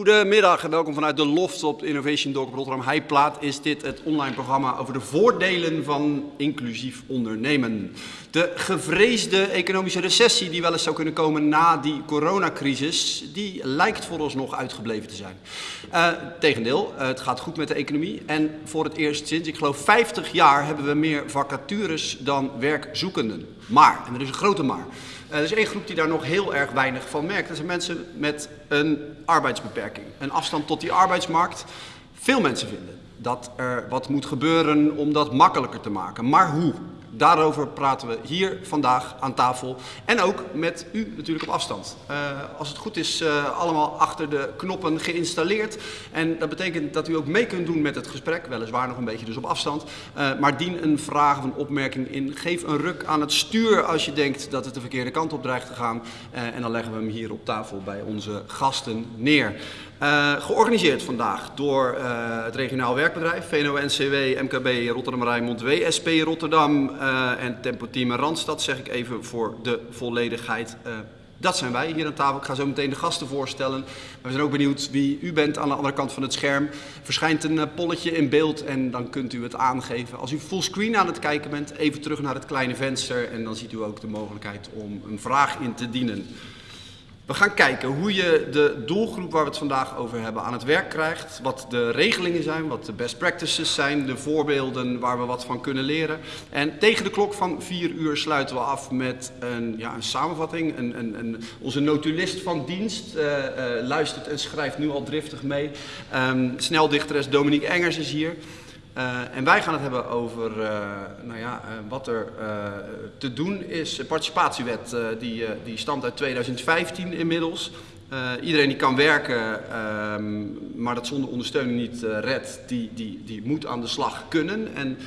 Goedemiddag en welkom vanuit de Loft op Innovation op Rotterdam Heijplaat. Is dit het online programma over de voordelen van inclusief ondernemen. De gevreesde economische recessie die wel eens zou kunnen komen na die coronacrisis, die lijkt vooralsnog uitgebleven te zijn. Uh, tegendeel, uh, het gaat goed met de economie en voor het eerst sinds, ik geloof 50 jaar, hebben we meer vacatures dan werkzoekenden. Maar, en er is een grote maar. Uh, er is één groep die daar nog heel erg weinig van merkt. Dat zijn mensen met een arbeidsbeperking. Een afstand tot die arbeidsmarkt. Veel mensen vinden dat er wat moet gebeuren om dat makkelijker te maken. Maar hoe? Daarover praten we hier vandaag aan tafel. En ook met u natuurlijk op afstand. Uh, als het goed is, uh, allemaal achter de knoppen geïnstalleerd. En dat betekent dat u ook mee kunt doen met het gesprek. Weliswaar nog een beetje dus op afstand. Uh, maar dien een vraag of een opmerking in. Geef een ruk aan het stuur als je denkt dat het de verkeerde kant op dreigt te gaan. en dan leggen we hem hier op tafel bij onze gasten neer. Uh, georganiseerd vandaag door uh, het regionaal werkbedrijf, VNO-NCW, MKB Rotterdam Rijnmond, WSP Rotterdam uh, en Tempo Team Randstad, zeg ik even voor de volledigheid. dat zijn wij hier aan tafel. Ik ga zo meteen de gasten voorstellen. Maar we zijn ook benieuwd wie u bent aan de andere kant van het scherm. Verschijnt een polletje in beeld en dan kunt u het aangeven. Als u fullscreen aan het kijken bent, even terug naar het kleine venster en dan ziet u ook de mogelijkheid om een vraag in te dienen. We gaan kijken hoe je de doelgroep waar we het vandaag over hebben aan het werk krijgt. Wat de regelingen zijn, wat de best practices zijn, de voorbeelden waar we wat van kunnen leren. En tegen de klok van vier uur sluiten we af met een, ja, een samenvatting. Een, een, een, onze notulist van dienst uh, uh, luistert en schrijft nu al driftig mee. Um, sneldichteres Dominique Engers is hier. Uh, en wij gaan het hebben over uh, nou ja, uh, wat er te doen is. De participatiewet die, die stamt uit 2015 inmiddels. iedereen die kan werken, ehm, maar dat zonder ondersteuning niet redt, die, die, die moet aan de slag kunnen. En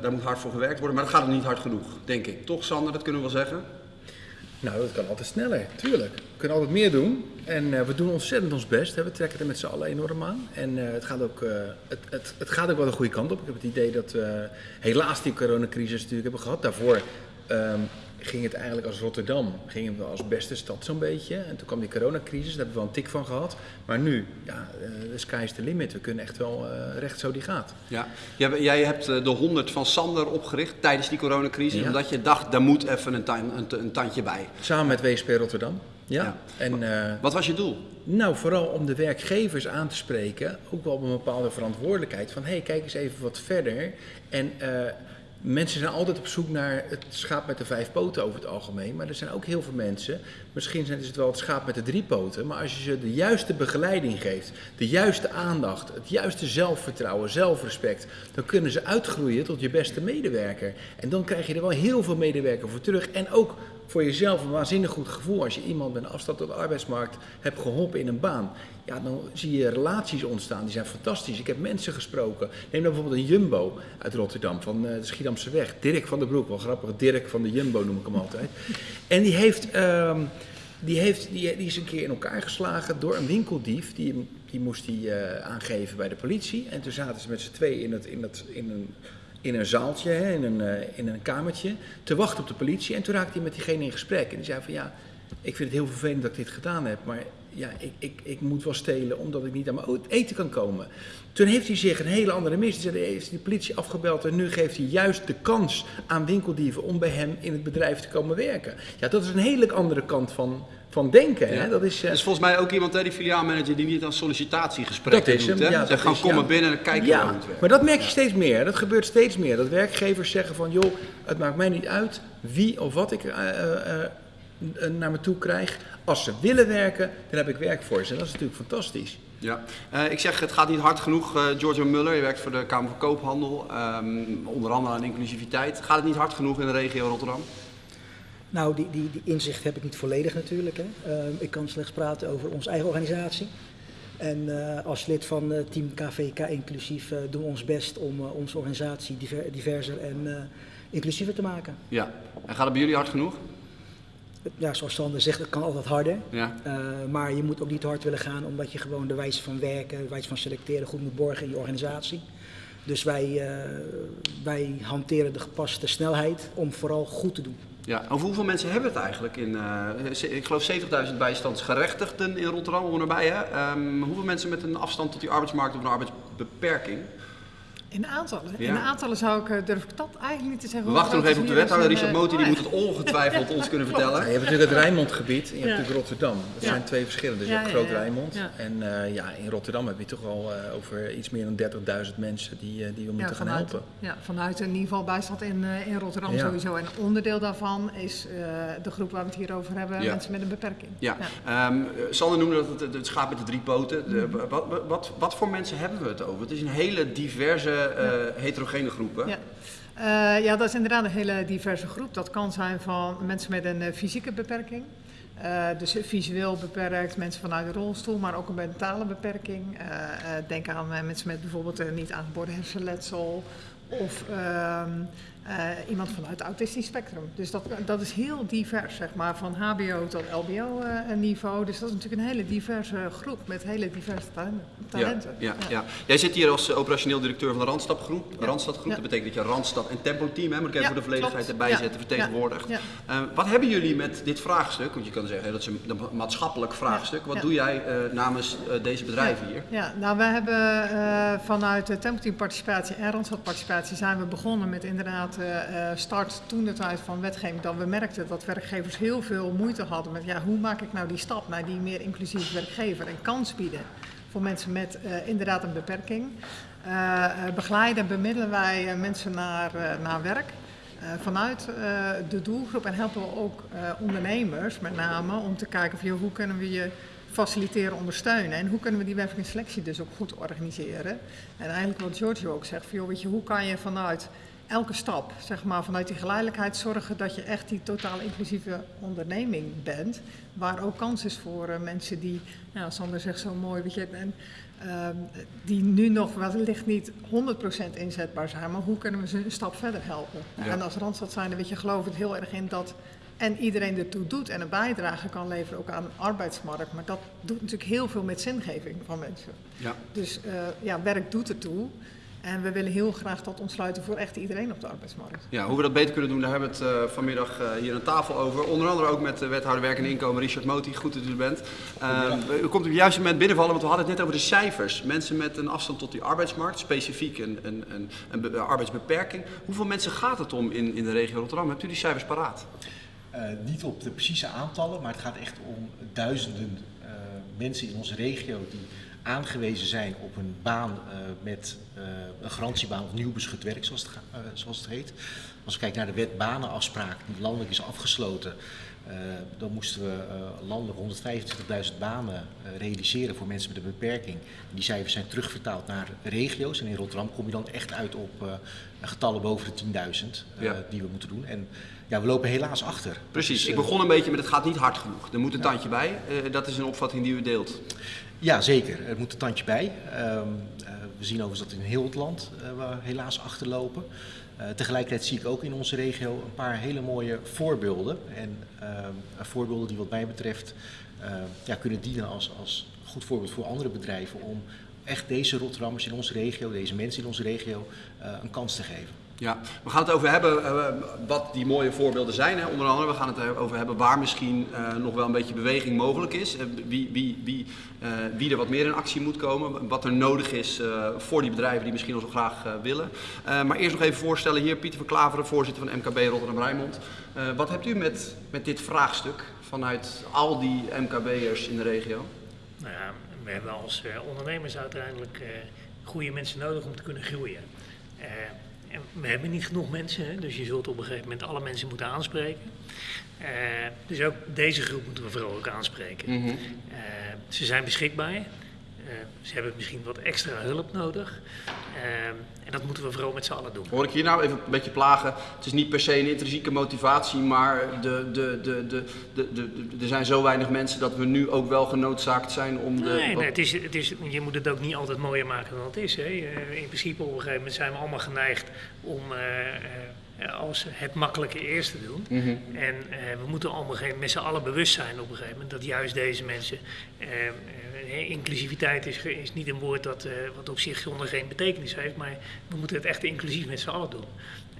daar moet hard voor gewerkt worden, maar dat gaat nog niet hard genoeg, denk ik. Toch Sander, dat kunnen we wel zeggen? Nou, dat kan altijd sneller, tuurlijk. We kunnen altijd meer doen. En uh, we doen ontzettend ons best. Hè. We trekken er met z'n allen enorm aan. En uh, het, gaat ook, uh, het, het, het, gaat ook wel de goede kant op. Ik heb het idee dat we helaas die coronacrisis natuurlijk hebben gehad. Daarvoor um, ging het eigenlijk als Rotterdam, gingen we als beste stad zo'n beetje. En toen kwam die coronacrisis, daar hebben we wel een tik van gehad. Maar nu, ja, de sky is the limit. We kunnen echt wel recht zo die gaat. Ja. Jij hebt de 100 van Sander opgericht tijdens die coronacrisis. Ja. Omdat je dacht, daar moet even een, een, een tandje bij. Samen met WSP Rotterdam. Ja. ja. En, uh, Wat was je doel? Nou, vooral om de werkgevers aan te spreken, ook wel op een bepaalde verantwoordelijkheid. Van hé, hey, kijk eens even wat verder. En uh, mensen zijn altijd op zoek naar het schaap met de vijf poten over het algemeen. Maar er zijn ook heel veel mensen, misschien zijn het wel het schaap met de drie poten. Maar als je ze de juiste begeleiding geeft, de juiste aandacht, het juiste zelfvertrouwen, zelfrespect. Dan kunnen ze uitgroeien tot je beste medewerker. En dan krijg je er wel heel veel medewerker voor terug. En ook voor jezelf een waanzinnig goed gevoel als je iemand met een afstand tot de arbeidsmarkt hebt geholpen in een baan. Ja, dan zie je relaties ontstaan, die zijn fantastisch. Ik heb mensen gesproken. Neem dan bijvoorbeeld een Jumbo uit Rotterdam, van de Schiedamse weg. Dirk van der Broek, wel grappig, Dirk van de Jumbo noem ik hem altijd. En die heeft, um, die, heeft die, is een keer in elkaar geslagen door een winkeldief. Die, die moest hij uh, aangeven bij de politie. En toen zaten ze met z'n twee in, het, in, het, in een in een zaaltje, hè, in, een, uh, in een kamertje, te wachten op de politie. En toen raakte hij met diegene in gesprek. En die zei van ja, ik vind het heel vervelend dat ik dit gedaan heb, maar ja, ik, ik, ik moet wel stelen omdat ik niet aan mijn eten kan komen. Toen heeft hij zich een hele andere missie. Hij heeft de politie afgebeld en nu geeft hij juist de kans aan winkeldieven om bij hem in het bedrijf te komen werken. Ja, dat is een hele andere kant van, van denken. Ja. Hè? Dat is, uh, is volgens mij ook iemand, hè, die filiaalmanager, die niet aan sollicitatiegesprekken dat is hem, doet. Hè? Ja, Ze gaan komen ja. binnen en kijken ja, hoe het werkt. Maar dat merk je steeds meer. Dat gebeurt steeds meer. Dat werkgevers zeggen van, joh, het maakt mij niet uit wie of wat ik uh, uh, naar me toe krijg. Als ze willen werken, dan heb ik werk voor ze. En dat is natuurlijk fantastisch. Ja, uh, ik zeg het gaat niet hard genoeg. Uh, Giorgio Muller, je werkt voor de Kamer van Koophandel, um, onder andere aan inclusiviteit. Gaat het niet hard genoeg in de regio Rotterdam? Nou, die, die, die inzicht heb ik niet volledig natuurlijk. Hè. Uh, ik kan slechts praten over onze eigen organisatie. En uh, als lid van uh, team KVK Inclusief uh, doen we ons best om onze organisatie diver, diverser en inclusiever te maken. Ja, en gaat het bij jullie hard genoeg? Ja, zoals Sander zegt, het kan altijd harder. Ja. maar je moet ook niet te hard willen gaan, omdat je gewoon de wijze van werken, de wijze van selecteren goed moet borgen in je organisatie. Dus wij, uh, wij hanteren de gepaste snelheid om vooral goed te doen. Ja, over hoeveel mensen hebben het eigenlijk in, uh, ik geloof 70.000 bijstandsgerechtigden in Rotterdam. Hè? Um, hoeveel mensen met een afstand tot die arbeidsmarkt of een arbeidsbeperking? In aantallen? In aantallen zou ik, eh, durf ik dat eigenlijk niet te zeggen. We wachten nog even op de wethouder. Richard Moti die oh, moet het ongetwijfeld ons kunnen vertellen. Ja, je hebt natuurlijk het Rijnmondgebied en je hebt natuurlijk Rotterdam. Dat zijn twee verschillende. Dus je hebt Groot Rijnmond. En uh, ja, in Rotterdam heb je toch al uh, over iets meer dan 30.000 mensen die, uh, die we moeten gaan helpen. Ja, vanuit in ieder geval bijstand in, in Rotterdam sowieso. En onderdeel daarvan is de groep waar we het hier over hebben, mensen met een beperking. Ja, um, Sander noemde dat het, het schaap met de drie poten. De, mhm. wat, wat, wat voor mensen hebben we het over? Het is een hele diverse uh, heterogene groepen. Ja. Uh, ja, dat is inderdaad een hele diverse groep. Dat kan zijn van mensen met een uh, fysieke beperking. Uh, dus visueel beperkt, mensen vanuit de rolstoel, maar ook een mentale beperking. denk aan mensen met bijvoorbeeld niet aangeboren hersenletsel of ehm, uh, iemand vanuit het autistisch spectrum. Dus dat, dat is heel divers, zeg maar, van HBO tot LBO-niveau. Uh, dus dat is natuurlijk een hele diverse groep met hele diverse talenten. Ja, ja, ja. Jij zit hier als operationeel directeur van de Randstadgroep. Randstadgroep. Dat betekent dat je Randstad en Tempo-team, hè, moet ik even voor de volledigheid erbij zetten, vertegenwoordigt. Uh, wat hebben jullie met dit vraagstuk? Want je kan zeggen dat is een maatschappelijk vraagstuk. Wat doe jij namens deze bedrijven hier? Ja, nou, we hebben vanuit de Tempo-team participatie en Randstad participatie zijn we begonnen met inderdaad uh, start toen de tijd van wetgeving dat we merkten dat werkgevers heel veel moeite hadden met ja, hoe maak ik nou die stap naar die meer inclusieve werkgever en kans bieden voor mensen met uh, inderdaad een beperking. Begeleiden bemiddelen wij mensen naar, naar werk. vanuit de doelgroep en helpen we ook ondernemers met name om te kijken van, joh, hoe kunnen we je faciliteren, ondersteunen. En hoe kunnen we die werving en selectie dus ook goed organiseren. En eigenlijk wat Giorgio ook zegt, van, joh, weet je, hoe kan je vanuit elke stap, zeg maar, vanuit die geleidelijkheid zorgen dat je echt die totaal inclusieve onderneming bent. Waar ook kans is voor uh, mensen die, nou, Sander zegt zo mooi, weet je, en, uh, die nu nog wellicht niet 100% inzetbaar zijn, maar hoe kunnen we ze een stap verder helpen? Ja. En als Randstad zijn, weet je, geloof het heel erg in dat en iedereen ertoe doet en een bijdrage kan leveren ook aan de arbeidsmarkt. Maar dat doet natuurlijk heel veel met zingeving van mensen. Ja. Dus uh, ja, werk doet ertoe. En we willen heel graag dat ontsluiten voor echt iedereen op de arbeidsmarkt. Ja, hoe we dat beter kunnen doen, daar hebben we het uh, vanmiddag uh, hier aan tafel over. Onder andere ook met de wethouder werk en inkomen, Richard Moti. Goed dat u er bent. Uh, u komt op het juiste moment binnenvallen, want we hadden het net over de cijfers. Mensen met een afstand tot die arbeidsmarkt, specifiek een, een, een, een arbeidsbeperking. Hoeveel mensen gaat het om in, in de regio Rotterdam? Hebt u die cijfers paraat? niet op de precieze aantallen, maar het gaat echt om duizenden mensen in onze regio die aangewezen zijn op een baan uh, met uh, een garantiebaan of nieuw beschut werk, zoals het, uh, zoals het, heet. Als we kijken naar de wet banenafspraak die landelijk is afgesloten, dan moesten we landelijk 125.000 banen realiseren voor mensen met een beperking. Die cijfers zijn terugvertaald naar regio's en in Rotterdam kom je dan echt uit op getallen boven de 10.000 ja. die we moeten doen. En ja, we lopen helaas achter. Precies, ik begon een beetje met het gaat niet hard genoeg. Er moet een tandje bij. dat is een opvatting die u deelt. Ja, zeker. Er moet een tandje bij. Um, uh, we zien overigens dat in heel het land uh, we helaas achterlopen. Uh, tegelijkertijd zie ik ook in onze regio een paar hele mooie voorbeelden. En ehm, voorbeelden die wat mij betreft ja, kunnen dienen als, als goed voorbeeld voor andere bedrijven om echt deze Rotterdammers in onze regio, deze mensen in onze regio, een kans te geven. Ja, we gaan het over hebben uh, wat die mooie voorbeelden zijn. Hè. Onder andere, we gaan het over hebben waar misschien uh, nog wel een beetje beweging mogelijk is. Wie, wie, wie, wie er wat meer in actie moet komen. Wat er nodig is voor die bedrijven die misschien nog zo graag willen. maar eerst nog even voorstellen hier Pieter van Klaveren, voorzitter van MKB Rotterdam-Rijnmond. wat hebt u met, met dit vraagstuk vanuit al die MKB'ers in de regio? Nou ja, we hebben als ondernemers uiteindelijk goede mensen nodig om te kunnen groeien we hebben niet genoeg mensen, hè, dus je zult op een gegeven moment alle mensen moeten aanspreken. Uh, dus ook deze groep moeten we vooral ook aanspreken. Mm -hmm. uh, ze zijn beschikbaar. Uh, ze hebben misschien wat extra hulp nodig. En dat moeten we vooral met z'n allen doen. Hoor ik hier nou even een beetje plagen? Het is niet per se een intrinsieke motivatie, maar de, de, de, de, de, de, er zijn zo weinig mensen dat we nu ook wel genoodzaakt zijn om de... Nee, nee het is, het is, je moet het ook niet altijd mooier maken dan het is. Hè. In principe op een gegeven moment zijn we allemaal geneigd om... Eh, als het makkelijke eerste doen. Mhm. En eh, we moeten allemaal geen- met z'n allen bewust zijn op een gegeven moment dat juist deze mensen. eh, inclusiviteit is, is niet een woord dat, wat op zich zonder geen betekenis heeft, maar we moeten het echt inclusief met z'n allen doen.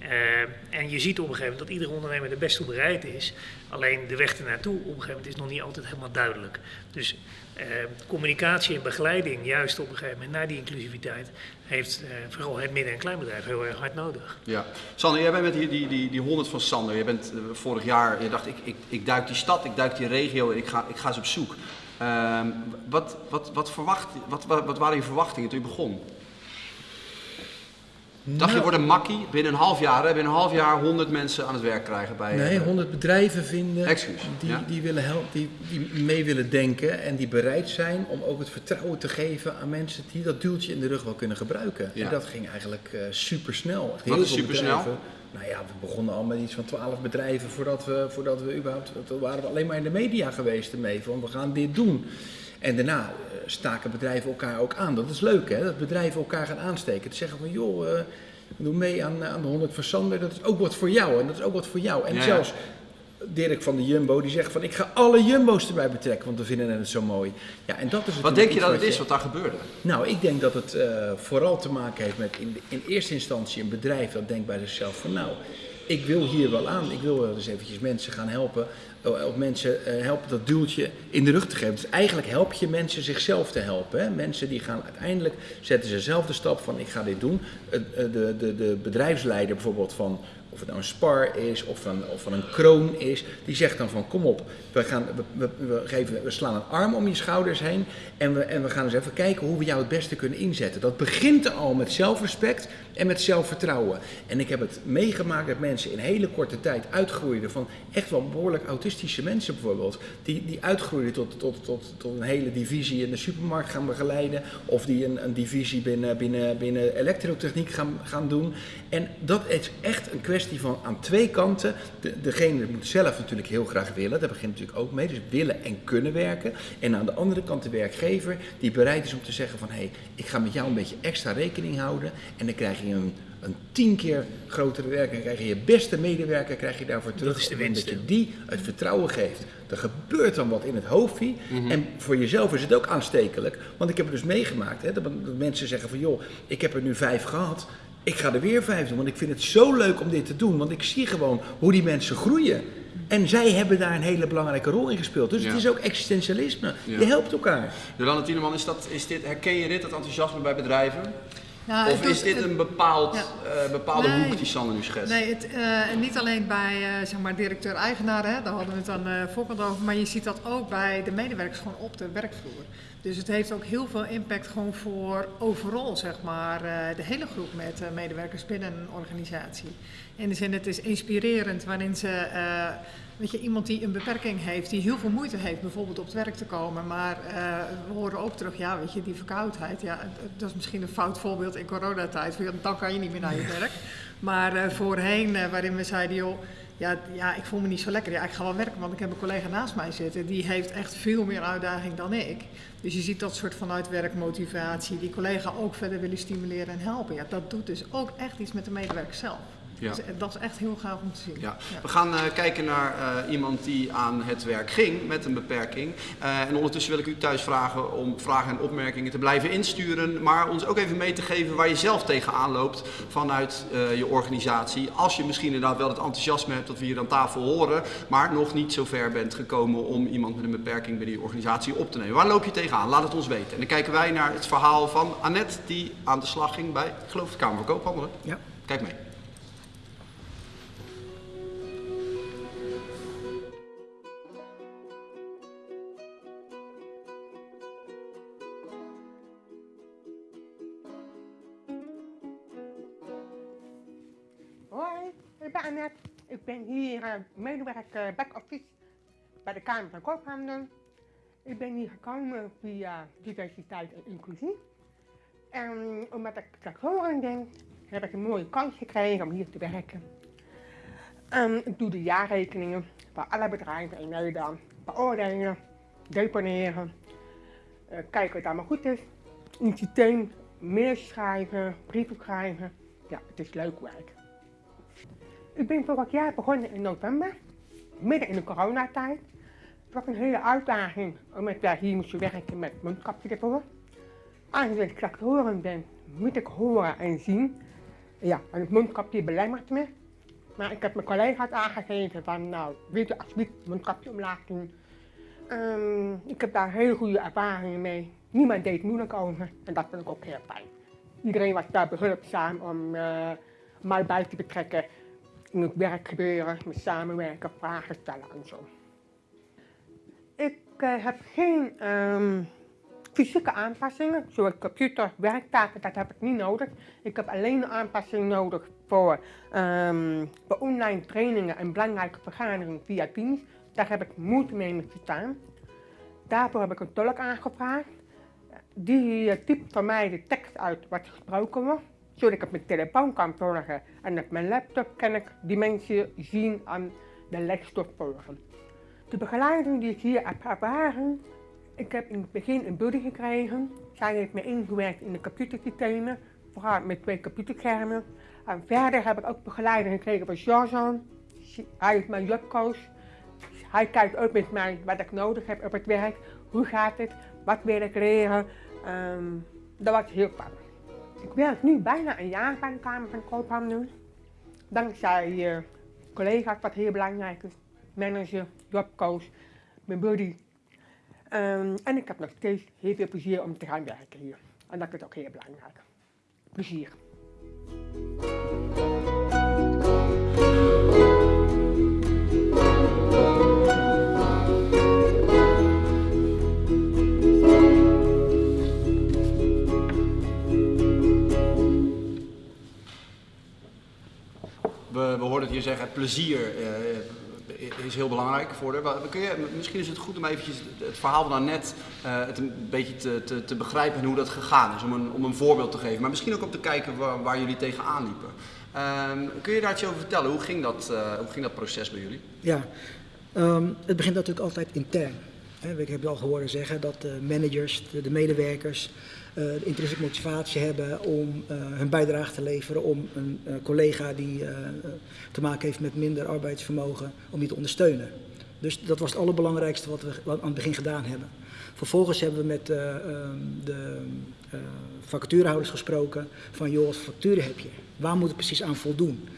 Eh, en je ziet op een gegeven moment dat iedere ondernemer er best toe bereid is. Alleen de weg ernaartoe op een gegeven moment is nog niet altijd helemaal duidelijk. Dus eh, communicatie en begeleiding, juist op een gegeven moment naar die inclusiviteit, heeft eh, vooral het midden- en kleinbedrijf heel erg hard nodig. Ja. Sander, jij bent met die, die, die, die 100 van Sander. Je bent vorig jaar, je dacht ik, ik, ik duik die stad, ik duik die regio, ik ga, ik ga eens op zoek. Ehm, wat, wat, wat, verwacht, wat, wat, wat waren je verwachtingen toen je begon? Dacht je Nou, wordt een makkie binnen een half jaar, hè, binnen een half jaar 100 mensen aan het werk krijgen bij Nee, eh, 100 bedrijven vinden die, ja. die, willen helpen, die, die mee willen denken en die bereid zijn om ook het vertrouwen te geven aan mensen die dat duwtje in de rug wel kunnen gebruiken. Ja. En dat ging eigenlijk eh super snel. Wat is supersnel? Nou ja, we begonnen al met iets van 12 bedrijven voordat we, voordat we überhaupt, toen waren we alleen maar in de media geweest ermee van we gaan dit doen. En daarna eh, staken bedrijven elkaar ook aan. Dat is leuk hè, dat bedrijven elkaar gaan aansteken. Te zeggen van joh, eh, doe mee aan, aan de 100 van Sander, dat is ook wat voor jou en dat is ook wat voor jou. En Ja, zelfs Dirk van de Jumbo die zegt van ik ga alle Jumbo's erbij betrekken, want we vinden het zo mooi. Ja, en dat is Wat denk je dat het is wat daar gebeurde? nou, ik denk dat het eh, vooral te maken heeft met in, in eerste instantie een bedrijf dat denkt bij zichzelf van nou, ik wil hier wel aan. Ik wil wel eens eventjes mensen gaan helpen. Eh, Of mensen eh, helpen dat duwtje in de rug te geven. Dus eigenlijk help je mensen zichzelf te helpen. Mensen die gaan uiteindelijk, zetten ze zelf de stap van ik ga dit doen. Eh, De, de, de bedrijfsleider bijvoorbeeld van, of het nou een spar is of van, of van een kroon is, die zegt dan van kom op, we, gaan, we, we geven, we slaan een arm om je schouders heen en we, en we gaan eens even kijken hoe we jou het beste kunnen inzetten. Dat begint al met zelfrespect en met zelfvertrouwen. En ik heb het meegemaakt dat mensen in hele korte tijd uitgroeiden van echt wel behoorlijk autistische mensen bijvoorbeeld, die, die uitgroeiden tot, tot, tot, tot een hele divisie in de supermarkt gaan begeleiden of die een, een divisie binnen, binnen, binnen elektrotechniek gaan, gaan doen. En dat is echt een kwestie van aan twee kanten. De, degene moet zelf natuurlijk heel graag willen, daar begint natuurlijk ook mee. Dus willen en kunnen werken. En aan de andere kant de werkgever die bereid is om te zeggen van hé, hey, ik ga met jou een beetje extra rekening houden. En dan krijg je een, een tien keer grotere werker, krijg je je beste medewerker, krijg je daarvoor terug. is de winst, Dat je die het vertrouwen geeft. Er gebeurt dan wat in het hoofdje. Mhm. En voor jezelf is het ook aanstekelijk. Want ik heb het dus meegemaakt. Hè, dat, dat mensen zeggen van joh, ik heb er nu vijf gehad. Ik ga er weer vijf doen. Want ik vind het zo leuk om dit te doen. Want ik zie gewoon hoe die mensen groeien. En zij hebben daar een hele belangrijke rol in gespeeld. Dus Ja. het is ook existentialisme. Ja. Je helpt elkaar. Jolanda Tieneman, is dat, is dit, herken je dit, dat enthousiasme bij bedrijven? Ja, of is dit het- een bepaald, Ja. eh, bepaalde Nee. hoek die Sander nu schetst? Nee, het, eh, en niet alleen bij eh, zeg maar directeur-eigenaar, hè, daar hadden we het dan voorkant over, maar je ziet dat ook bij de medewerkers gewoon op de werkvloer. Dus het heeft ook heel veel impact gewoon voor overal, zeg maar, de hele groep met medewerkers binnen een organisatie. In de zin, het is inspirerend waarin ze, weet je, iemand die een beperking heeft, die heel veel moeite heeft bijvoorbeeld op het werk te komen, maar eh, we horen ook terug, ja, weet je, die verkoudheid, ja, dat is misschien een fout voorbeeld in coronatijd, dan kan je niet meer naar je werk. Maar eh, voorheen, eh, waarin we zeiden, joh, ja, ja, ik voel me niet zo lekker. Ja, ik ga wel werken, want ik heb een collega naast mij zitten. Die heeft echt veel meer uitdaging dan ik. Dus je ziet dat soort vanuit werkmotivatie, die collega ook verder willen stimuleren en helpen. Ja, dat doet dus ook echt iets met de medewerker zelf. Ja. Dus, eh, dat is echt heel gaaf om te zien. Ja. Ja. We gaan eh, kijken naar eh, iemand die aan het werk ging met een beperking. Eh, en ondertussen wil ik u thuis vragen om vragen en opmerkingen te blijven insturen. Maar ons ook even mee te geven waar je zelf tegenaan loopt vanuit eh, je organisatie. Als je misschien inderdaad wel het enthousiasme hebt dat we hier aan tafel horen. Maar nog niet zo ver bent gekomen om iemand met een beperking binnen je organisatie op te nemen. Waar loop je tegenaan? Laat het ons weten. En dan kijken wij naar het verhaal van Annette die aan de slag ging bij, ik geloof, de Kamer van Koophandel. hè? Ja. Kijk mee. Ben hier eh, medewerker back-office bij de Kamer van Koophandel. Ik ben hier gekomen via diversiteit en inclusie. En omdat ik aan denk, heb ik een mooie kans gekregen om hier te werken. Ehm, ik doe de jaarrekeningen van alle bedrijven in Nederland. Beoordelen, deponeren, eh, kijken het allemaal goed is. In het systeem mails schrijven, brieven schrijven. Ja, het is leuk werk. Ik ben vorig jaar begonnen in november, midden in de coronatijd. Het was een hele uitdaging, omdat wij hier moesten werken met mondkapje ervoor. Aangezien ik tractoren ben, moet ik horen en zien. Ja, en het mondkapje belemmert me. Maar ik heb mijn collega's aangegeven van, nou, weet je alsjeblieft mondkapje omlaag doen. Ehm, ik heb daar hele goede ervaringen mee. Niemand deed moeilijk over en dat vind ik ook heel fijn. Iedereen was daar behulpzaam om uh, mij bij te betrekken in het werkgebeuren, met samenwerken, vragen stellen en zo. Ik uh, heb geen um, fysieke aanpassingen, zoals computer, werktaken, dat heb ik niet nodig. Ik heb alleen een aanpassing nodig voor, um, voor online trainingen en belangrijke vergaderingen via Teams. Daar heb ik moeite mee met verstaan. Daarvoor heb ik een tolk aangevraagd. Die uh, typt voor mij de tekst uit wat gesproken wordt, zodat ik op mijn telefoon kan volgen. En op mijn laptop kan ik die mensen zien aan de lesstof volgen. De begeleiding die ik hier heb ervaren, ik heb in het begin een buddy gekregen. Zij heeft me ingewerkt in de computersystemen, vooral met twee computerschermen. En verder heb ik ook begeleiding gekregen van Jean. Hij is mijn jobcoach. Hij kijkt ook met mij wat ik nodig heb op het werk. Hoe gaat het? Wat wil ik leren? Um, dat was heel fijn. Ik werk nu bijna een jaar bij de Kamer van Koophandel. Dankzij uh, collega's, wat heel belangrijk is. Manager, jobcoach, mijn buddy. Um, en ik heb nog steeds heel veel plezier om te gaan werken hier. En dat is ook heel belangrijk. Plezier. We, we hoorden het hier zeggen, plezier uh, is heel belangrijk voor. Kun je, misschien is het goed om eventjes het verhaal van net uh, het een beetje te, te, te, begrijpen en hoe dat gegaan is, om een, om een voorbeeld te geven. Maar misschien ook om te kijken waar, waar jullie tegenaan liepen. Uh, kun je daar iets over vertellen? Hoe ging dat, uh, hoe ging dat proces bij jullie? Ja, um, het begint natuurlijk altijd intern. Ik heb al gehoord zeggen dat de managers, de, de medewerkers, de intrinsieke motivatie hebben om uh, hun bijdrage te leveren, om een uh, collega die te maken heeft met minder arbeidsvermogen, om die te ondersteunen. Dus dat was het allerbelangrijkste wat we aan het begin gedaan hebben. Vervolgens hebben we met de vacaturehouders gesproken van joh, wat facturen heb je? Waar moet het precies aan voldoen?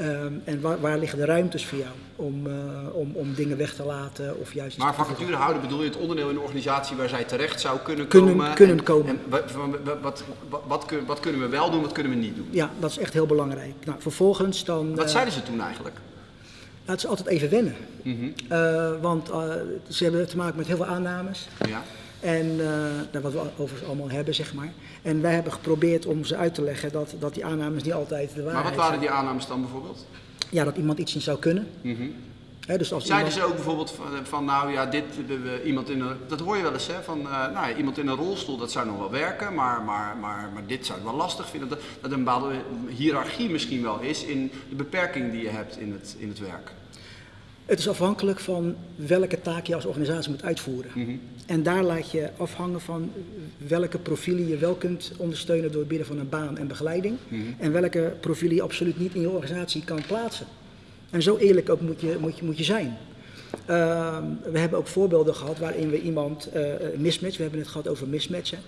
Um, en waar, waar, liggen de ruimtes voor jou om, uh, om, om dingen weg te laten of juist... Maar vacature houden bedoel je het onderdeel in de organisatie waar zij terecht zou kunnen, kunnen komen? Kunnen en, komen. En wat, wat, wat, kunnen we wel doen, wat kunnen we niet doen? Ja, dat is echt heel belangrijk. Nou, vervolgens dan... Wat uh, zeiden ze toen eigenlijk? Nou, het is altijd even wennen. Mm -hmm. uh, want ze hebben te maken met heel veel aannames. Ja. En uh, wat we overigens allemaal hebben, zeg maar. En wij hebben geprobeerd om ze uit te leggen dat, dat die aannames niet altijd de waarheid Maar wat waren die aannames dan bijvoorbeeld? Ja, dat iemand iets niet zou kunnen. Mm -hmm. He, dus als Zeiden iemand... ze ook bijvoorbeeld van, van nou ja, dit, uh, iemand in een, dat hoor je wel eens hè, van uh, nou, ja, iemand in een rolstoel, dat zou nog wel werken, maar, maar, maar, maar dit zou ik wel lastig vinden. Dat, dat een bepaalde hiërarchie misschien wel is in de beperking die je hebt in het, in het werk. Het is afhankelijk van welke taak je als organisatie moet uitvoeren. Mm -hmm. En daar laat je afhangen van welke profielen je wel kunt ondersteunen door het bieden van een baan en begeleiding. Mhm. Mm -hmm. En welke profielen je absoluut niet in je organisatie kan plaatsen. En zo eerlijk ook moet je, moet je, moet je zijn. Uh, we hebben ook voorbeelden gehad waarin we iemand uh, mismatch, we hebben het gehad over mismatchen.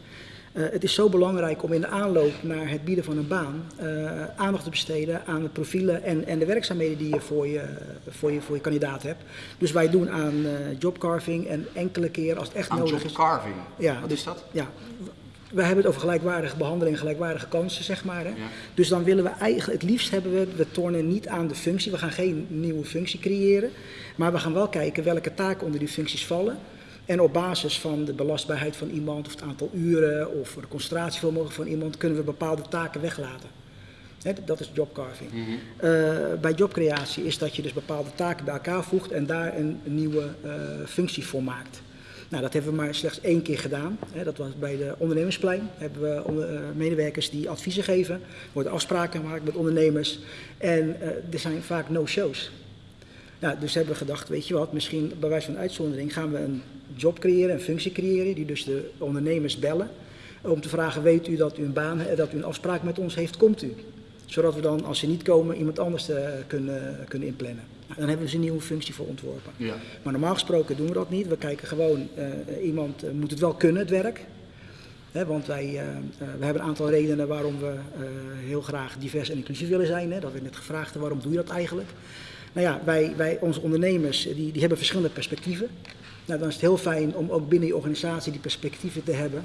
Uh, het is zo belangrijk om in de aanloop naar het bieden van een baan uh, aandacht te besteden aan de profielen en, en de werkzaamheden die je voor je, voor je voor je kandidaat hebt. Dus wij doen aan uh, jobcarving en enkele keer als het echt aan nodig is. jobcarving? Ja, Wat dus, is dat? Ja, wij hebben het over gelijkwaardige behandeling, gelijkwaardige kansen, zeg maar. Hè? Ja. Dus dan willen we eigenlijk, het liefst hebben we, we tornen niet aan de functie, we gaan geen nieuwe functie creëren, maar we gaan wel kijken welke taken onder die functies vallen. En op basis van de belastbaarheid van iemand, of het aantal uren, of het concentratievermogen van iemand, kunnen we bepaalde taken weglaten. He, dat is jobcarving. Mm -hmm. uh, bij jobcreatie is dat je dus bepaalde taken bij elkaar voegt en daar een, nieuwe uh, functie voor maakt. Nou, dat hebben we maar slechts één keer gedaan. He, dat was bij de ondernemersplein. Hebben we onder, uh, medewerkers die adviezen geven. Er worden afspraken gemaakt met ondernemers. En er zijn vaak no-shows. Nou, dus hebben we gedacht, weet je wat, misschien bij wijze van uitzondering gaan we een job creëren, een functie creëren, die dus de ondernemers bellen. Om te vragen, weet u dat u een baan, dat u een afspraak met ons heeft, komt u? Zodat we dan, als ze niet komen, iemand anders eh, kunnen, kunnen inplannen. Nou, dan hebben we dus een nieuwe functie voor ontworpen. Ja. Maar normaal gesproken doen we dat niet. We kijken gewoon, eh, iemand eh, moet het wel kunnen, het werk. Want wij eh, eh, we hebben een aantal redenen waarom we eh, heel graag divers en inclusief willen zijn. Hè. Dat werd net gevraagd, waarom doe je dat eigenlijk? Nou ja, wij, wij, onze ondernemers die, die hebben verschillende perspectieven. Nou, dan is het heel fijn om ook binnen je organisatie die perspectieven te hebben.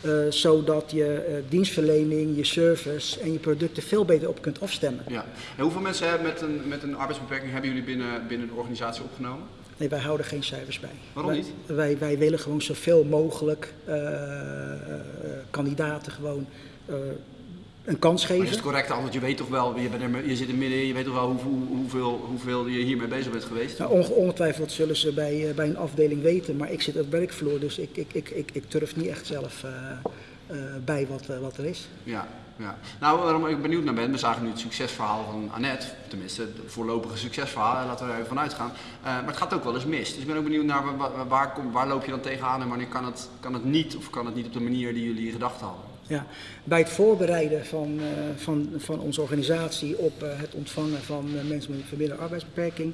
eh, zodat je eh, dienstverlening, je service en je producten veel beter op kunt afstemmen. Ja. En hoeveel mensen hebben met een, met een arbeidsbeperking hebben jullie binnen, binnen de organisatie opgenomen? Nee, wij houden geen cijfers bij. Waarom Wij- niet? Wij, wij willen gewoon zoveel mogelijk eh, eh, kandidaten gewoon eh, een kans Maar is geven. het correct antwoord? Je weet toch wel, je, bent er, je zit er middenin, je weet toch wel hoeveel, hoeveel, hoeveel je hiermee bezig bent geweest? Nou, onge- ongetwijfeld zullen ze bij, eh, bij een afdeling weten, maar ik zit op werkvloer, dus ik, ik, ik, ik, ik durf niet echt zelf eh, eh, bij wat, wat er is. Ja, ja. Nou, waarom ik benieuwd naar ben, we zagen nu het succesverhaal van Annette, tenminste het voorlopige succesverhaal, laten we er even vanuit gaan. Eh, maar het gaat ook wel eens mis. Dus ik ben ook benieuwd naar wa- wa- waar, kom, waar loop je dan tegenaan en wanneer kan het, kan het niet of kan het niet op de manier die jullie gedacht hadden? Ja, bij het voorbereiden van, eh, van, van onze organisatie op eh, het ontvangen van eh, mensen met een verminderde arbeidsbeperking,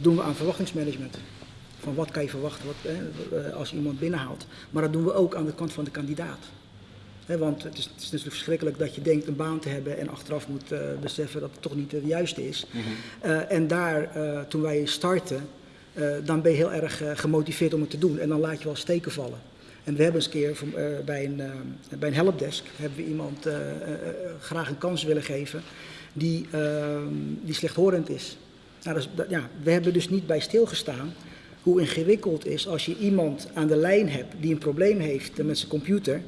doen we aan verwachtingsmanagement. Van wat kan je verwachten wat, eh, als je iemand binnenhaalt. Maar dat doen we ook aan de kant van de kandidaat. Hè, want het is, het is natuurlijk verschrikkelijk dat je denkt een baan te hebben en achteraf moet beseffen dat het toch niet de juiste is. Eh, en daar, toen wij starten, dan ben je heel erg gemotiveerd om het te doen. En dan laat je wel steken vallen. En we hebben eens een keer van, eh, bij, een, eh, bij een helpdesk hebben we iemand eh, graag een kans willen geven die, ehm, die slechthorend is. Nou, dat is dat- ja, we hebben dus niet bij stilgestaan hoe ingewikkeld is als je iemand aan de lijn hebt die een probleem heeft met zijn computer.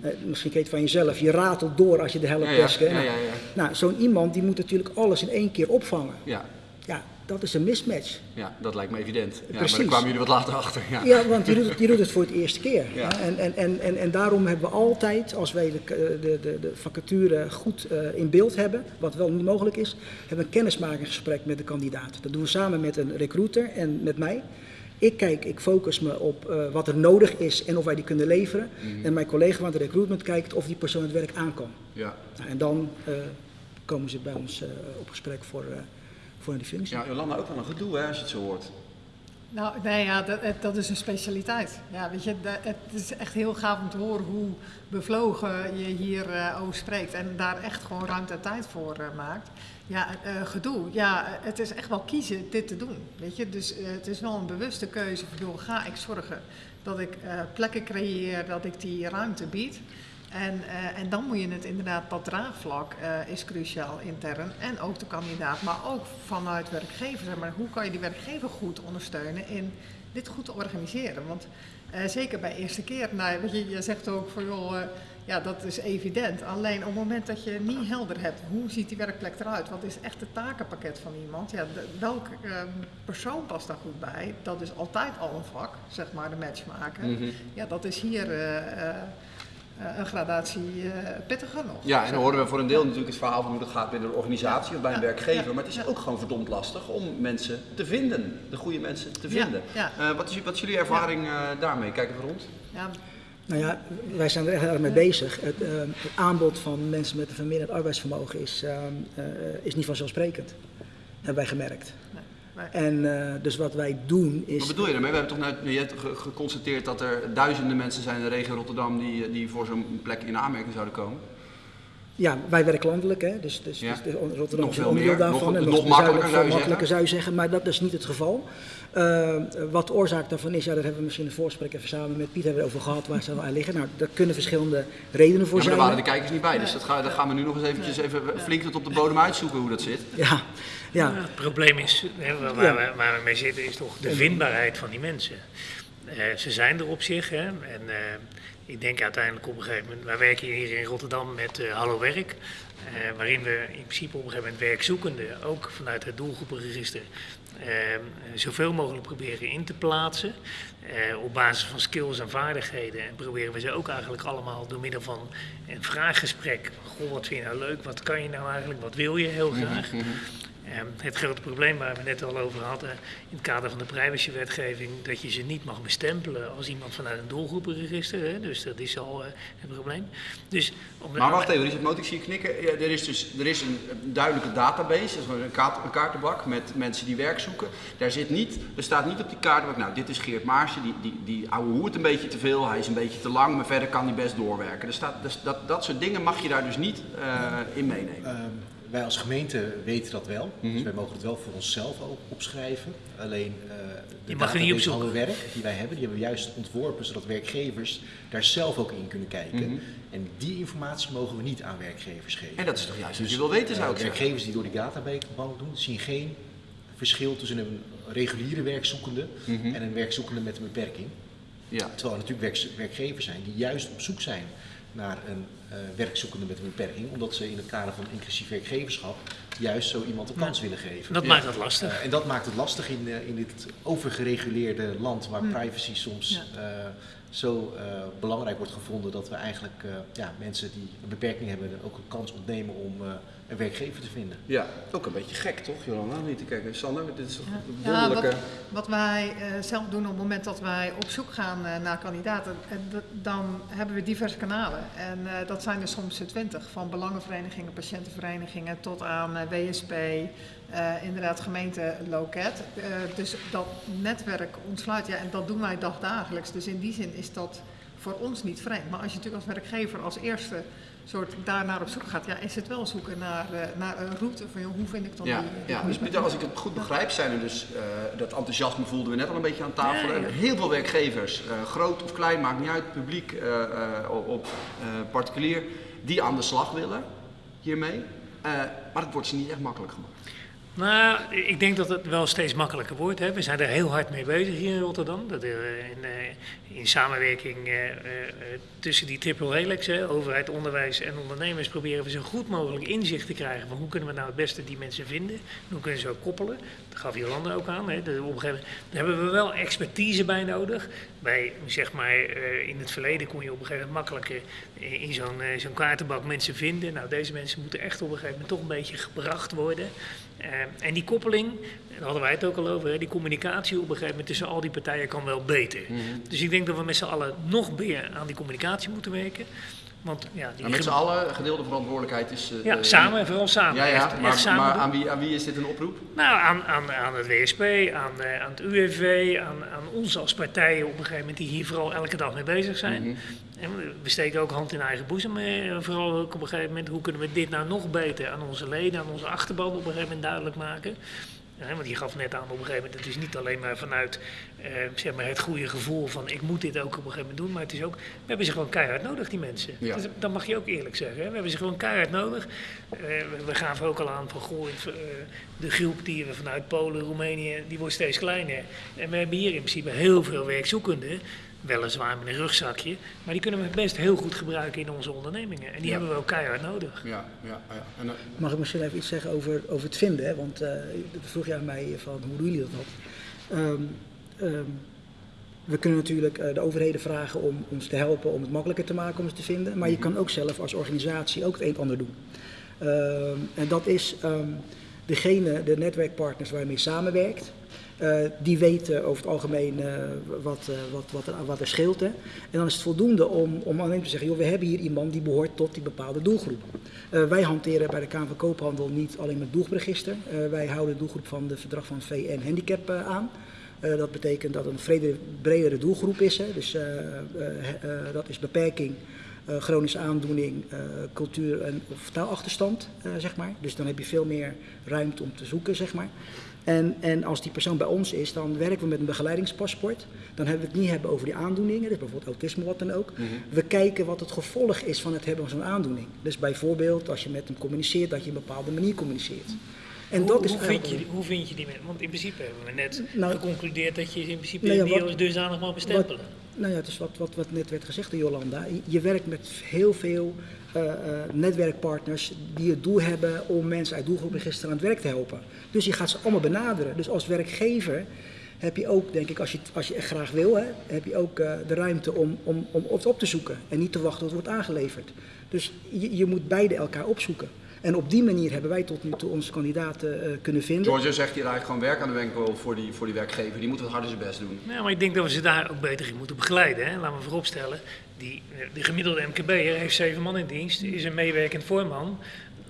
Eh, misschien ken je het van jezelf, je ratelt door als je de helpdesk... Ja, ja, ja, ja, ja. Nou, zo'n iemand die moet natuurlijk alles in één keer opvangen. Ja, Ja, dat is een mismatch. ja dat lijkt me evident. Ja, maar Precies. daar kwamen jullie wat later achter. Ja. Ja, want je doet het, je doet het voor het eerste keer. Ja. En, en, en, en, en daarom hebben we altijd, als wij de, de, de, de vacature goed eh, in beeld hebben, wat wel niet mogelijk is, hebben we een kennismakingsgesprek met de kandidaat. Dat doen we samen met een recruiter en met mij. Ik kijk, ik focus me op eh, wat er nodig is en of wij die kunnen leveren. Mhm. En mijn collega van het recruitment kijkt of die persoon het werk aan kan. Ja. Nou, en dan eh, komen ze bij ons eh, op gesprek voor, eh, voor die functie. Ja, Jolanda, ook wel een gedoe hè, als je het zo hoort. Nou, nee, ja, dat, dat is een specialiteit. Ja, weet je, dat- het is echt heel gaaf om te horen hoe bevlogen je hier eh, over spreekt en daar echt gewoon ruimte en tijd voor eh, maakt. Ja, eh, gedoe. Ja, het is echt wel kiezen dit te doen. Weet je, dus eh, het is wel een bewuste keuze. van, joh, ga ik zorgen dat ik eh, plekken creëer, dat ik die ruimte bied. En, eh, en dan moet je het inderdaad, dat draagvlak eh, is cruciaal intern. En ook de kandidaat, maar ook vanuit werkgever. Zeg maar, hoe kan je die werkgever goed ondersteunen in dit goed te organiseren? Want eh, zeker bij eerste keer, nou, weet je, je zegt ook van joh, ja dat is evident. Alleen op het moment dat je niet helder hebt, hoe ziet die werkplek eruit? Wat is echt het takenpakket van iemand? Ja, de- welke eh, persoon past daar goed bij? Dat is altijd al een vak, zeg maar, de match maken. Ja, dat is hier... eh, een gradatie eh, pittiger nog. Ja, en dan horen we voor een deel natuurlijk het verhaal van hoe dat gaat binnen de organisatie of bij een Ja, werkgever. ja, Maar het is ja. ook gewoon verdomd lastig om mensen te vinden, de goede mensen te vinden. ja. Eh, wat, is, wat is jullie ervaring eh, daarmee? Kijk even rond. Ja, Nou ja, wij zijn er echt erg mee bezig. Het, het aanbod van mensen met een verminderd arbeidsvermogen is, is niet vanzelfsprekend. Hebben wij gemerkt. Nee. En eh, dus wat wij doen is. Wat bedoel je daarmee? We hebben toch net je hebt ge- geconstateerd dat er duizenden mensen zijn in de regio Rotterdam die, die voor zo'n plek in aanmerking zouden komen. Ja, wij werken landelijk, hè? dus, dus, Ja. dus Rotterdam Nog is een veel onderdeel meer, daarvan. nog- en nog nog, makkelijker zou je makkelijker zeggen. zou je zeggen, maar dat is niet het geval. Eh, wat de oorzaak daarvan is, ja, daar hebben we misschien in de voorspraak even samen met Piet hebben we over gehad waar ze aan liggen. Nou, daar kunnen verschillende redenen voor Ja, maar zijn. daar waren de kijkers niet bij, dus dat, ga, dat gaan we nu nog eens eventjes even flink tot op de bodem uitzoeken hoe dat zit. Ja, ja. Het probleem is, hè, waar, we, waar we mee zitten, is toch de vindbaarheid van die mensen. Eh, ze zijn er op zich. Hè, en eh, ik denk uiteindelijk op een gegeven moment, wij werken hier in Rotterdam met eh, Hallo Werk. waarin we in principe op een gegeven moment werkzoekenden, ook vanuit het doelgroepenregister, zoveel mogelijk proberen in te plaatsen. op basis van skills en vaardigheden. En proberen we ze ook eigenlijk allemaal door middel van een vraaggesprek. Goh, wat vind je nou leuk? Wat kan je nou eigenlijk? Wat wil je heel graag? Ehm, het grote probleem waar we net al over hadden in het kader van de privacywetgeving, dat je ze niet mag bestempelen als iemand vanuit een doelgroepenregister. Hè, dus dat is al uh, het probleem. Dus om maar wacht even, Richard Moot, ik zie je knikken. Ja, er is dus er is een, duidelijke database, een, kaart, een, kaartenbak met mensen die werk zoeken. Daar zit niet, er staat niet op die kaartenbak, nou dit is Geert Maarsen, die, die, die ouwe hoert een beetje te veel, hij is een beetje te lang, maar verder kan hij best doorwerken. Er staat, dus dat, dat soort dingen mag je daar dus niet uh, in meenemen. Um, wij als gemeente weten dat wel, mm -hmm. dus wij mogen het wel voor onszelf ook opschrijven. Alleen uh, de database van werk die wij hebben, die hebben we juist ontworpen zodat werkgevers daar zelf ook in kunnen kijken. Mm -hmm. En die informatie mogen we niet aan werkgevers geven. En dat is toch juist dus, wat je wil weten zou ik uh, Werkgevers die door die database doen, zien geen verschil tussen een reguliere werkzoekende mm -hmm. en een werkzoekende met een beperking. Ja. Terwijl er natuurlijk werk, werkgevers zijn die juist op zoek zijn naar een uh, werkzoekende met een beperking, omdat ze in het kader van inclusief werkgeverschap juist zo iemand een kans willen geven. Dat ja. maakt het lastig. Uh, en dat maakt het lastig in, uh, in dit overgereguleerde land waar hm. privacy soms ja. zo belangrijk wordt gevonden dat we eigenlijk ja, mensen die een beperking hebben ook een kans ontnemen om een werkgever te vinden. Ja, ook een beetje gek toch, Jolanda? Niet te kijken. Sander, dit is ja. een wonderlijke... Ja, wat, wat, wij uh, zelf doen op het moment dat wij op zoek gaan uh, naar kandidaten, uh, dan hebben we diverse kanalen. En dat zijn er soms twintig, van belangenverenigingen, patiëntenverenigingen tot aan WSP, inderdaad gemeente loket. dus dat netwerk ontsluit, ja, en dat doen wij dagdagelijks. Dus in die zin is dat voor ons niet vreemd. Maar als je natuurlijk als werkgever als eerste soort daarnaar op zoek gaat, ja, is het wel zoeken naar, uh, naar een route van joh, hoe vind ik dan ja, die, die Ja, dus Pieter, als ik het goed begrijp, zijn er dus, uh, dat enthousiasme voelden we net al een beetje aan tafel. Ja, ja. Heel veel werkgevers, uh, groot of klein, maakt niet uit, publiek, op, op particulier, die aan de slag willen hiermee. maar het wordt ze niet echt makkelijk gemaakt. Nou, ik denk dat het wel steeds makkelijker wordt. Hè. We zijn er heel hard mee bezig hier in Rotterdam. Dat er in, in samenwerking uh, tussen die triple helix, hè, overheid, onderwijs en ondernemers, proberen we zo goed mogelijk inzicht te krijgen van hoe kunnen we nou het beste die mensen vinden. Hoe kunnen ze ook koppelen. Dat gaf Jolanda ook aan. Hè. Daar hebben we wel expertise bij nodig. Bij, zeg maar, in het verleden kon je op een gegeven moment makkelijker in zo'n zo'n kaartenbak mensen vinden. Nou, deze mensen moeten echt op een gegeven moment toch een beetje gebracht worden. En die koppeling, daar hadden wij het ook al over, hè, die communicatie op een gegeven moment tussen al die partijen kan wel beter. Mm -hmm. Dus ik denk dat we met z'n allen nog meer aan die communicatie moeten werken. Want, ja, die maar met z'n allen, gedeelde verantwoordelijkheid is... Uh, ja, samen, vooral samen. Ja, ja, echt, maar, echt samen maar aan, wie, aan wie is dit een oproep? Nou, aan, aan, aan het WSP, aan, uh, aan het UWV, aan, aan ons als partijen op een gegeven moment die hier vooral elke dag mee bezig zijn. Mm -hmm. En we steken ook hand in eigen boezem, vooral ook op een gegeven moment, hoe kunnen we dit nou nog beter aan onze leden, aan onze achterban op een gegeven moment duidelijk maken. Want je gaf net aan op een gegeven moment, het is niet alleen maar vanuit uh, zeg maar het goede gevoel van ik moet dit ook op een gegeven moment doen, maar het is ook, we hebben ze gewoon keihard nodig, die mensen. Ja. Dat mag je ook eerlijk zeggen. Hè? We hebben ze gewoon keihard nodig. Uh, we gaven ook al aan van goh, uh, de groep die we vanuit Polen, Roemenië, die wordt steeds kleiner. En we hebben hier in principe heel veel werkzoekenden. Weliswaar met een rugzakje, maar die kunnen we best heel goed gebruiken in onze ondernemingen. En die ja. hebben we ook keihard nodig. Ja, ja, ja. En, uh, Mag ik misschien even iets zeggen over, over het vinden? Hè? Want uh, vroeg jij mij van hoe doen jullie dat? Um, um, we kunnen natuurlijk uh, de overheden vragen om ons te helpen om het makkelijker te maken om het te vinden. Maar je kan ook zelf als organisatie ook het een en ander doen. Um, en dat is degene, de netwerkpartners waar je mee samenwerkt. Uh, die weten over het algemeen uh, wat, uh, wat, wat, er, wat er scheelt. Hè. En dan is het voldoende om, om alleen te zeggen, joh, we hebben hier iemand die behoort tot die bepaalde doelgroep. wij hanteren bij de Kamer van Koophandel niet alleen het doelgroepregister. wij houden de doelgroep van het verdrag van VN Handicap aan. dat betekent dat het een bredere doelgroep is. Hè. Dus dat is beperking, chronische aandoening, cultuur- en, of taalachterstand, zeg maar. Dus dan heb je veel meer ruimte om te zoeken, zeg maar. En, en als die persoon bij ons is, dan werken we met een begeleidingspaspoort. Dan hebben we het niet hebben over die aandoeningen, dus bijvoorbeeld autisme, wat dan ook. Mm -hmm. We kijken wat het gevolg is van het hebben van zo'n aandoening. Dus bijvoorbeeld als je met hem communiceert, dat je op een bepaalde manier communiceert. En hoe, dat is hoe, vind je, hoe vind je die mensen? Want in principe hebben we net nou, geconcludeerd dat je in principe nou ja, die als dusdanig mag bestempelen. Wat, nou ja, het is wat, wat, wat net werd gezegd door Jolanda. Je werkt met heel veel uh, uh, netwerkpartners die het doel hebben om mensen uit doelgroepregister aan het werk te helpen. Dus je gaat ze allemaal benaderen. Dus als werkgever heb je ook, denk ik, als je, als je echt graag wil, hè, heb je ook uh, de ruimte om, om, om het op te zoeken. En niet te wachten tot het wordt aangeleverd. Dus je, je moet beide elkaar opzoeken. En op die manier hebben wij tot nu toe onze kandidaten eh, kunnen vinden. Georgia zegt hier eigenlijk gewoon werk aan de winkel voor die, voor die werkgever. Die moet wat harder zijn best doen. Ja, maar ik denk dat we ze daar ook beter in moeten begeleiden. Hè? Laten we vooropstellen, die, de gemiddelde MKB'er heeft zeven man in dienst, is een meewerkend voorman.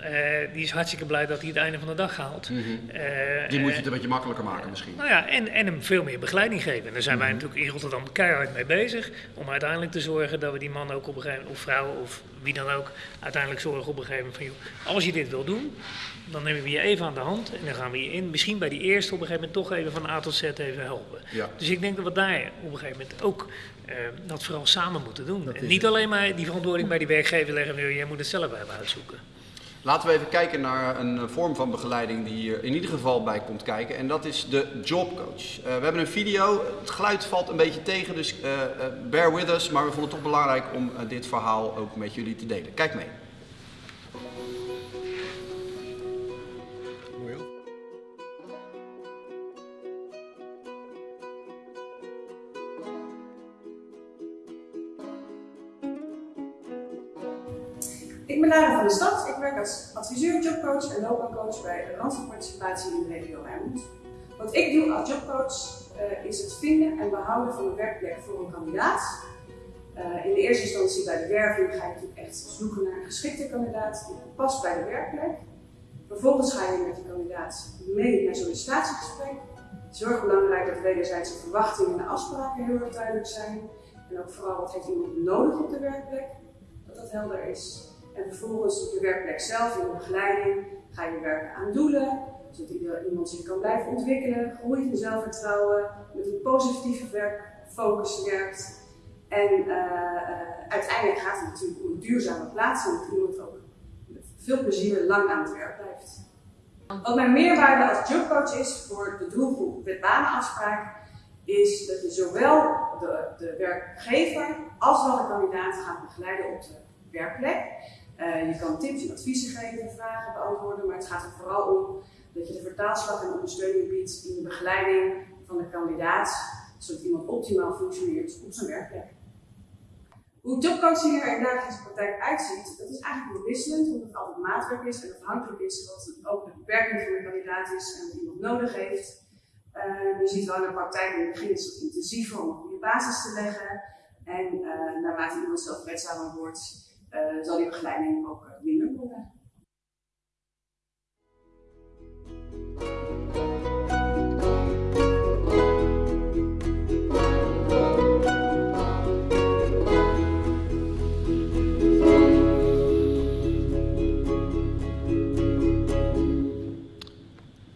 Eh, die is hartstikke blij dat hij het einde van de dag haalt. Mhm. Eh, Die moet je het een beetje makkelijker maken misschien. Nou ja, en, en hem veel meer begeleiding geven. En daar zijn Mhm. wij natuurlijk in Rotterdam keihard mee bezig. Om uiteindelijk te zorgen dat we die man ook op een gegeven moment, of vrouw of wie dan ook, uiteindelijk zorgen op een gegeven moment van, joh, als je dit wil doen, dan nemen we je even aan de hand. En dan gaan we je in, misschien bij die eerste op een gegeven moment toch even van A tot Z even helpen. Ja. Dus ik denk dat we daar op een gegeven moment ook eh, dat vooral samen moeten doen. En niet het. alleen maar die verantwoording bij die werkgever leggen, joh, jij moet het zelf even uitzoeken. Laten we even kijken naar een eh, vorm van begeleiding die hier in ieder geval bij komt kijken. En dat is de jobcoach. Eh, we hebben een video. Het geluid valt een beetje tegen, dus eh, bear with us. Maar we vonden het toch belangrijk om dit verhaal ook met jullie te delen. Kijk mee. Ik ben Lara van de Stad. Ik werk als adviseur, jobcoach en loopbaancoach bij de in de regio Rijnmond. Wat ik doe als jobcoach eh, is het vinden en behouden van een werkplek voor een kandidaat. Eh, in de eerste instantie bij de werving ga je echt zoeken naar een geschikte kandidaat die past bij de werkplek. Vervolgens ga je met de kandidaat mee naar sollicitatiegesprek. Het is heel erg belangrijk dat wederzijdse verwachtingen en afspraken heel erg duidelijk zijn. En ook vooral wat heeft iemand nodig op de werkplek, dat dat helder is. En vervolgens op de werkplek zelf, in begeleiding, ga je werken aan doelen, zodat iemand zich kan blijven ontwikkelen, groeit in zelfvertrouwen, met een positieve werkfocus werkt. En eh, eh, uiteindelijk gaat het natuurlijk om een duurzame plaats en dat iemand ook met veel plezier lang aan het werk blijft. Wat mijn meerwaarde als jobcoach is voor de doelgroep met banenafspraak, is dat je zowel de, de werkgever als wel de kandidaat gaat begeleiden op de werkplek. Eh, je kan tips en adviezen geven, vragen beantwoorden, maar het gaat er vooral om dat je de vertaalslag en ondersteuning biedt in de begeleiding van de kandidaat, zodat iemand optimaal functioneert op zijn werkplek. Hoe jobcoaching er in dagelijkse praktijk uitziet, dat is eigenlijk wel wisselend, omdat het altijd maatwerk is en afhankelijk is wat ook de beperking van de kandidaat is en wat iemand nodig heeft. Eh, je ziet wel in de praktijk in het begin is het intensiever om een goede basis te leggen. En eh, naarmate iemand zelfredzamer wordt, eh, zal die begeleiding ook eh, minder worden.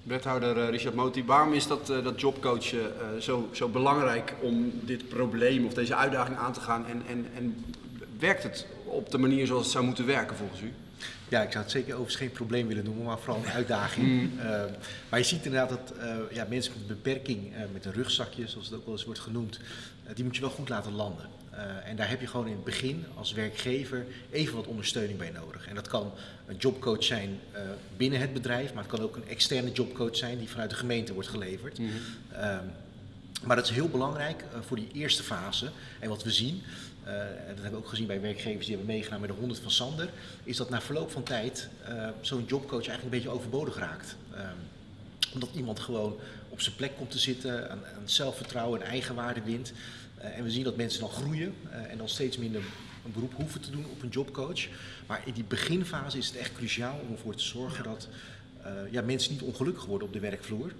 Wethouder eh, Richard Moti, waarom is dat, dat jobcoachen zo, zo belangrijk om dit probleem of deze uitdaging aan te gaan? En, en, en werkt het op de manier zoals het zou moeten werken volgens u? Ja, ik zou het zeker overigens geen probleem willen noemen, maar vooral een uitdaging. Eh, maar je ziet inderdaad dat eh, ja, mensen met een beperking, eh, met een rugzakje, zoals het ook wel eens wordt genoemd, eh, die moet je wel goed laten landen. En daar heb je gewoon in het begin als werkgever even wat ondersteuning bij nodig. En dat kan een jobcoach zijn binnen het bedrijf, maar het kan ook een externe jobcoach zijn die vanuit de gemeente wordt geleverd. Ehm, maar dat is heel belangrijk voor die eerste fase. En wat we zien, eh, en dat hebben we ook gezien bij werkgevers die hebben meegedaan met de 100 van Sander, is dat na verloop van tijd eh, zo'n jobcoach eigenlijk een beetje overbodig raakt. Ehm, omdat iemand gewoon op zijn plek komt te zitten, aan, aan zelfvertrouwen en eigenwaarde wint. Eh, en we zien dat mensen dan groeien en dan steeds minder een beroep hoeven te doen op een jobcoach. Maar in die beginfase is het echt cruciaal om ervoor te zorgen dat ja, mensen niet ongelukkig worden op de werkvloer.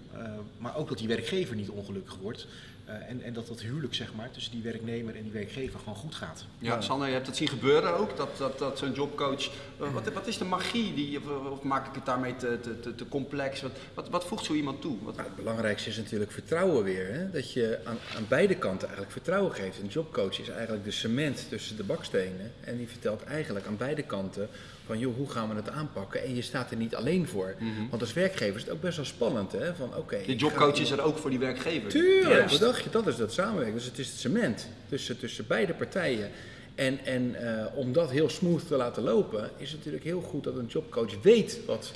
maar ook dat die werkgever niet ongelukkig wordt. Eh, en, en dat dat huwelijk zeg maar, tussen die werknemer en die werkgever gewoon goed gaat. Ja, Sander, je hebt het zien gebeuren ook, dat, dat, dat zo'n jobcoach... eh, Wat, wat is de magie, die, of, of maak ik het daarmee te, te, te, te complex? Wat, wat, wat voegt zo iemand toe? Wat, het belangrijkste is natuurlijk vertrouwen weer. Hè? Dat je aan, aan beide kanten eigenlijk vertrouwen geeft. Een jobcoach is eigenlijk de cement tussen de bakstenen. En die vertelt eigenlijk aan beide kanten van joh, hoe gaan we het aanpakken? En je staat er niet alleen voor. Want als werkgever is het ook best wel spannend. Hè? Van, oké, de jobcoach ga- is er ook voor die werkgever. Tuurlijk, Juist. Dat is dat samenwerken. Dus het is het cement tussen, tussen beide partijen. En, en eh, om dat heel smooth te laten lopen, is het natuurlijk heel goed dat een jobcoach weet wat,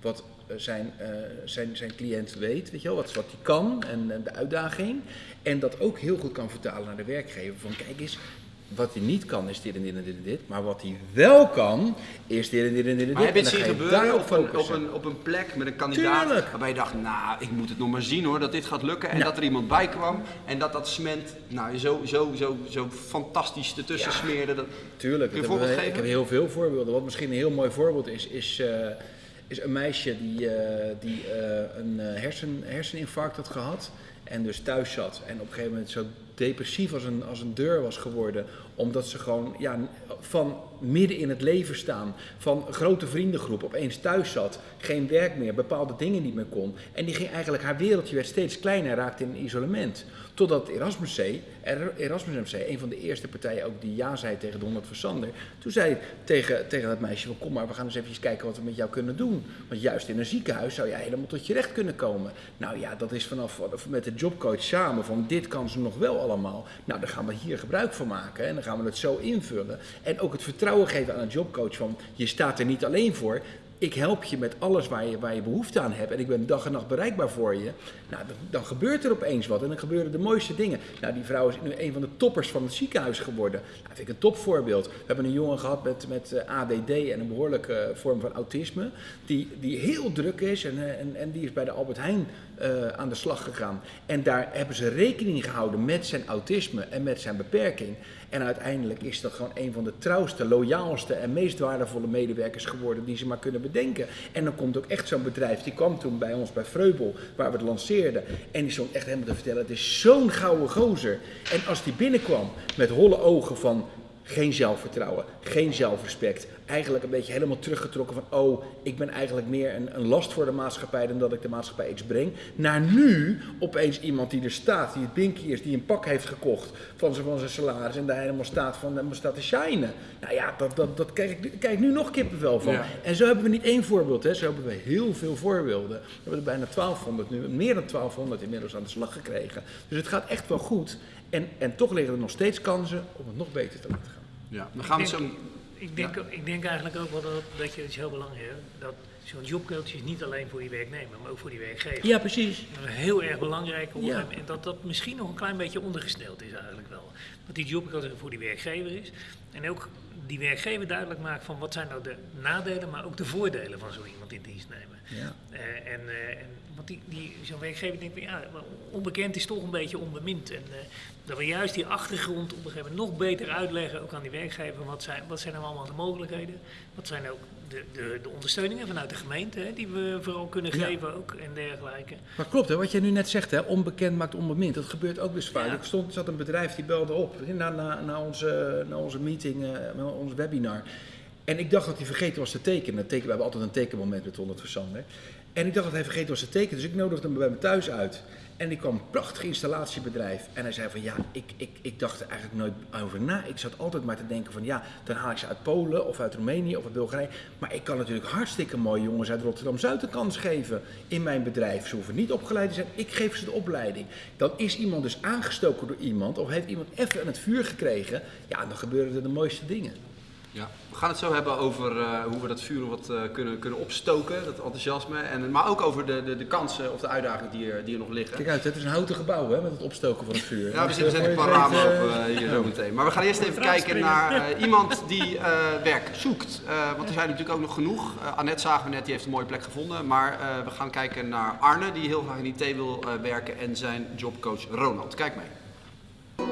wat eh, zijn, eh, zijn, zijn cliënt weet, weet je wel, wat, wat hij kan en, en de uitdaging. En dat ook heel goed kan vertalen naar de werkgever. Van kijk eens, wat hij niet kan is dit en dit en dit en dit. Maar wat hij wel kan, is dit en dit en dit en dit. Maar heb je het zien gebeuren op een, op, een, op een plek met een kandidaat Tuurlijk. waarbij je dacht, nou, ik moet het nog maar zien hoor, dat dit gaat lukken. En Ja. dat er iemand bij kwam en dat dat cement nou, zo, zo, zo, zo fantastisch ertussen Ja. smeerde. Dat, Tuurlijk, Kun je voorbeeld geven? ik heb heel veel voorbeelden. Wat misschien een heel mooi voorbeeld is, is, eh, is een meisje die, eh, die eh, een hersen, herseninfarct had gehad en dus thuis zat. En op een gegeven moment zo depressief als een, als een deur was geworden. Omdat ze gewoon ja, van midden in het leven staan, van grote vriendengroep, opeens thuis zat, geen werk meer, bepaalde dingen niet meer kon. En die ging eigenlijk, haar wereldje werd steeds kleiner, raakte in isolement. Totdat Erasmus C, Er- Erasmus MC, een van de eerste partijen ook die ja zei tegen de 100 van Sander. Toen zei tegen, tegen dat meisje kom maar, we gaan eens even kijken wat we met jou kunnen doen. Want juist in een ziekenhuis zou jij helemaal tot je recht kunnen komen. Nou ja, dat is vanaf met de jobcoach samen van dit kan ze nog wel allemaal. Nou, daar gaan we hier gebruik van maken en dan gaan we het zo invullen. En ook het vertrouwen geven aan een jobcoach van je staat er niet alleen voor. Ik help je met alles waar je, waar je behoefte aan hebt en ik ben dag en nacht bereikbaar voor je. Nou, dan, gebeurt er opeens wat en dan gebeuren de mooiste dingen. Nou, die vrouw is nu een van de toppers van het ziekenhuis geworden. Nou, dat vind ik een topvoorbeeld. We hebben een jongen gehad met, met eh, ADD en een behoorlijke vorm van autisme, die, die heel druk is en, eh, en, en die is bij de Albert Heijn eh, aan de slag gegaan. En daar hebben ze rekening gehouden met zijn autisme en met zijn beperking. En uiteindelijk is dat gewoon een van de trouwste, loyaalste en meest waardevolle medewerkers geworden die ze maar kunnen bedenken. En dan komt ook echt zo'n bedrijf, die kwam toen bij ons bij Vreubel, waar we het lanceerden. En die stond echt helemaal te vertellen, het is zo'n gouden gozer. En als die binnenkwam met holle ogen van geen zelfvertrouwen, geen zelfrespect. Eigenlijk een beetje helemaal teruggetrokken van, oh, ik ben eigenlijk meer een, een last voor de maatschappij dan dat ik de maatschappij iets breng. Naar nu opeens iemand die er staat, die het binky is, die een pak heeft gekocht van zijn, van zijn salaris en daar helemaal staat, van, helemaal staat te shinen. Nou ja, dat, dat, dat krijg, ik, krijg ik nu nog kippenvel van. Ja. En zo hebben we niet één voorbeeld, hè. zo hebben we heel veel voorbeelden. We hebben er bijna 1200 nu, meer dan 1200 inmiddels aan de slag gekregen. Dus het gaat echt wel goed. En, en toch liggen er nog steeds kansen om het nog beter te laten gaan. Ja, dan gaan we Ik zo... denk- Ik denk, ik denk eigenlijk ook wel dat, dat je, het is heel belangrijk is, dat zo'n jobcoach is niet alleen voor die werknemer, maar ook voor die werkgever. Ja, precies. Heel erg belangrijk om, Ja. en dat dat misschien nog een klein beetje ondergesteld is eigenlijk wel. Dat die jobcoach voor die werkgever is en ook die werkgever duidelijk maakt van wat zijn nou de nadelen, maar ook de voordelen van zo iemand in dienst nemen. Ja. Eh, en, eh, en, want die, die, zo'n werkgever denkt ja, onbekend is toch een beetje onbemind. En eh, dat we juist die achtergrond op een gegeven moment nog beter uitleggen, ook aan die werkgever, wat zijn, wat zijn nou allemaal de mogelijkheden? Wat zijn ook de, de, de ondersteuningen vanuit de gemeente, hè, die we vooral kunnen Ja. geven ook en dergelijke. Maar klopt, hè, wat jij nu net zegt, hè, onbekend maakt onbemind. Dat gebeurt ook dus vaak. Ja. Er stond, zat een bedrijf die belde op na, na, na, onze, na onze meeting, ons webinar. En ik dacht dat hij vergeten was te tekenen. Teken, we hebben altijd een tekenmoment met 100 versander. En ik dacht dat hij vergeten was te tekenen, dus ik nodigde hem bij me thuis uit. En die kwam een prachtig installatiebedrijf. En hij zei van ja, ik, ik, ik dacht er eigenlijk nooit over na. Ik zat altijd maar te denken van ja, dan haal ik ze uit Polen of uit Roemenië of uit Bulgarije. Maar ik kan natuurlijk hartstikke mooie jongens uit Rotterdam-Zuid een kans geven in mijn bedrijf. Ze hoeven niet opgeleid te zijn, ik geef ze de opleiding. Dan is iemand dus aangestoken door iemand of heeft iemand even aan het vuur gekregen. Ja, dan gebeuren er de mooiste dingen. Ja, we gaan het zo hebben over eh, hoe we dat vuur wat eh, kunnen, kunnen opstoken, dat enthousiasme. En, maar ook over de, de, de kansen of de uitdagingen die er, die er nog liggen. Kijk uit, het is een houten gebouw hè, met het opstoken van het vuur. Ja, we Dus, zitten eh, zetten een paar ramen op eh, eh, hier zo meteen. Maar we gaan eerst even kijken naar eh, iemand die eh, werk zoekt. Eh, want er zijn natuurlijk ook nog genoeg. Eh, Annette zagen we net, die heeft een mooie plek gevonden. Maar eh, we gaan kijken naar Arne, die heel graag in IT wil eh, werken. En zijn jobcoach Ronald. Kijk mee.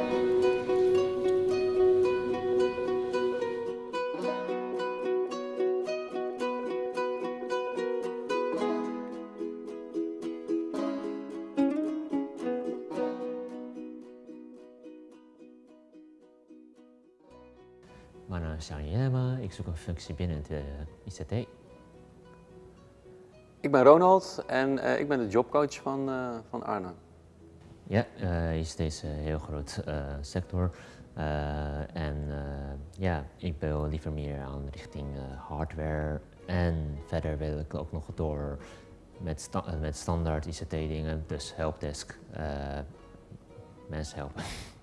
Naam is Jan Jema, ik zoek een functie binnen de ICT. Ik ben Ronald en eh, ik ben de jobcoach van, eh, van Arne. Ja, eh ICT is een heel groot eh, sector. Eh, en eh, ja, ik wil liever meer aan richting eh, hardware. En verder wil ik ook nog door met, sta- eh, met standaard ICT dingen, dus helpdesk, eh, mensen helpen.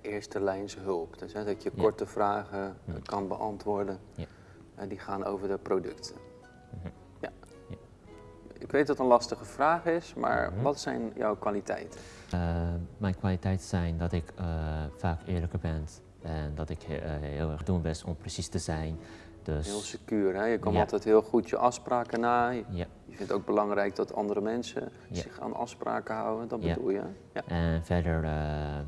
Eerste lijns hulp. Dus hè, dat je korte vragen kan beantwoorden. Ja. Eh, die gaan over de producten. Mhm. Ja. Ja. Ik weet dat het een lastige vraag is, maar Mhm. wat zijn jouw kwaliteiten? Eh, mijn kwaliteiten zijn dat ik eh, vaak eerlijker ben en dat ik eh, heel erg doen best om precies te zijn. Dus Heel secuur, hè? Je komt Ja. altijd heel goed je afspraken na. Je ja. je vindt ook belangrijk dat andere mensen Ja. zich aan afspraken houden. Dat bedoel je? Ja. En verder, eh, eh,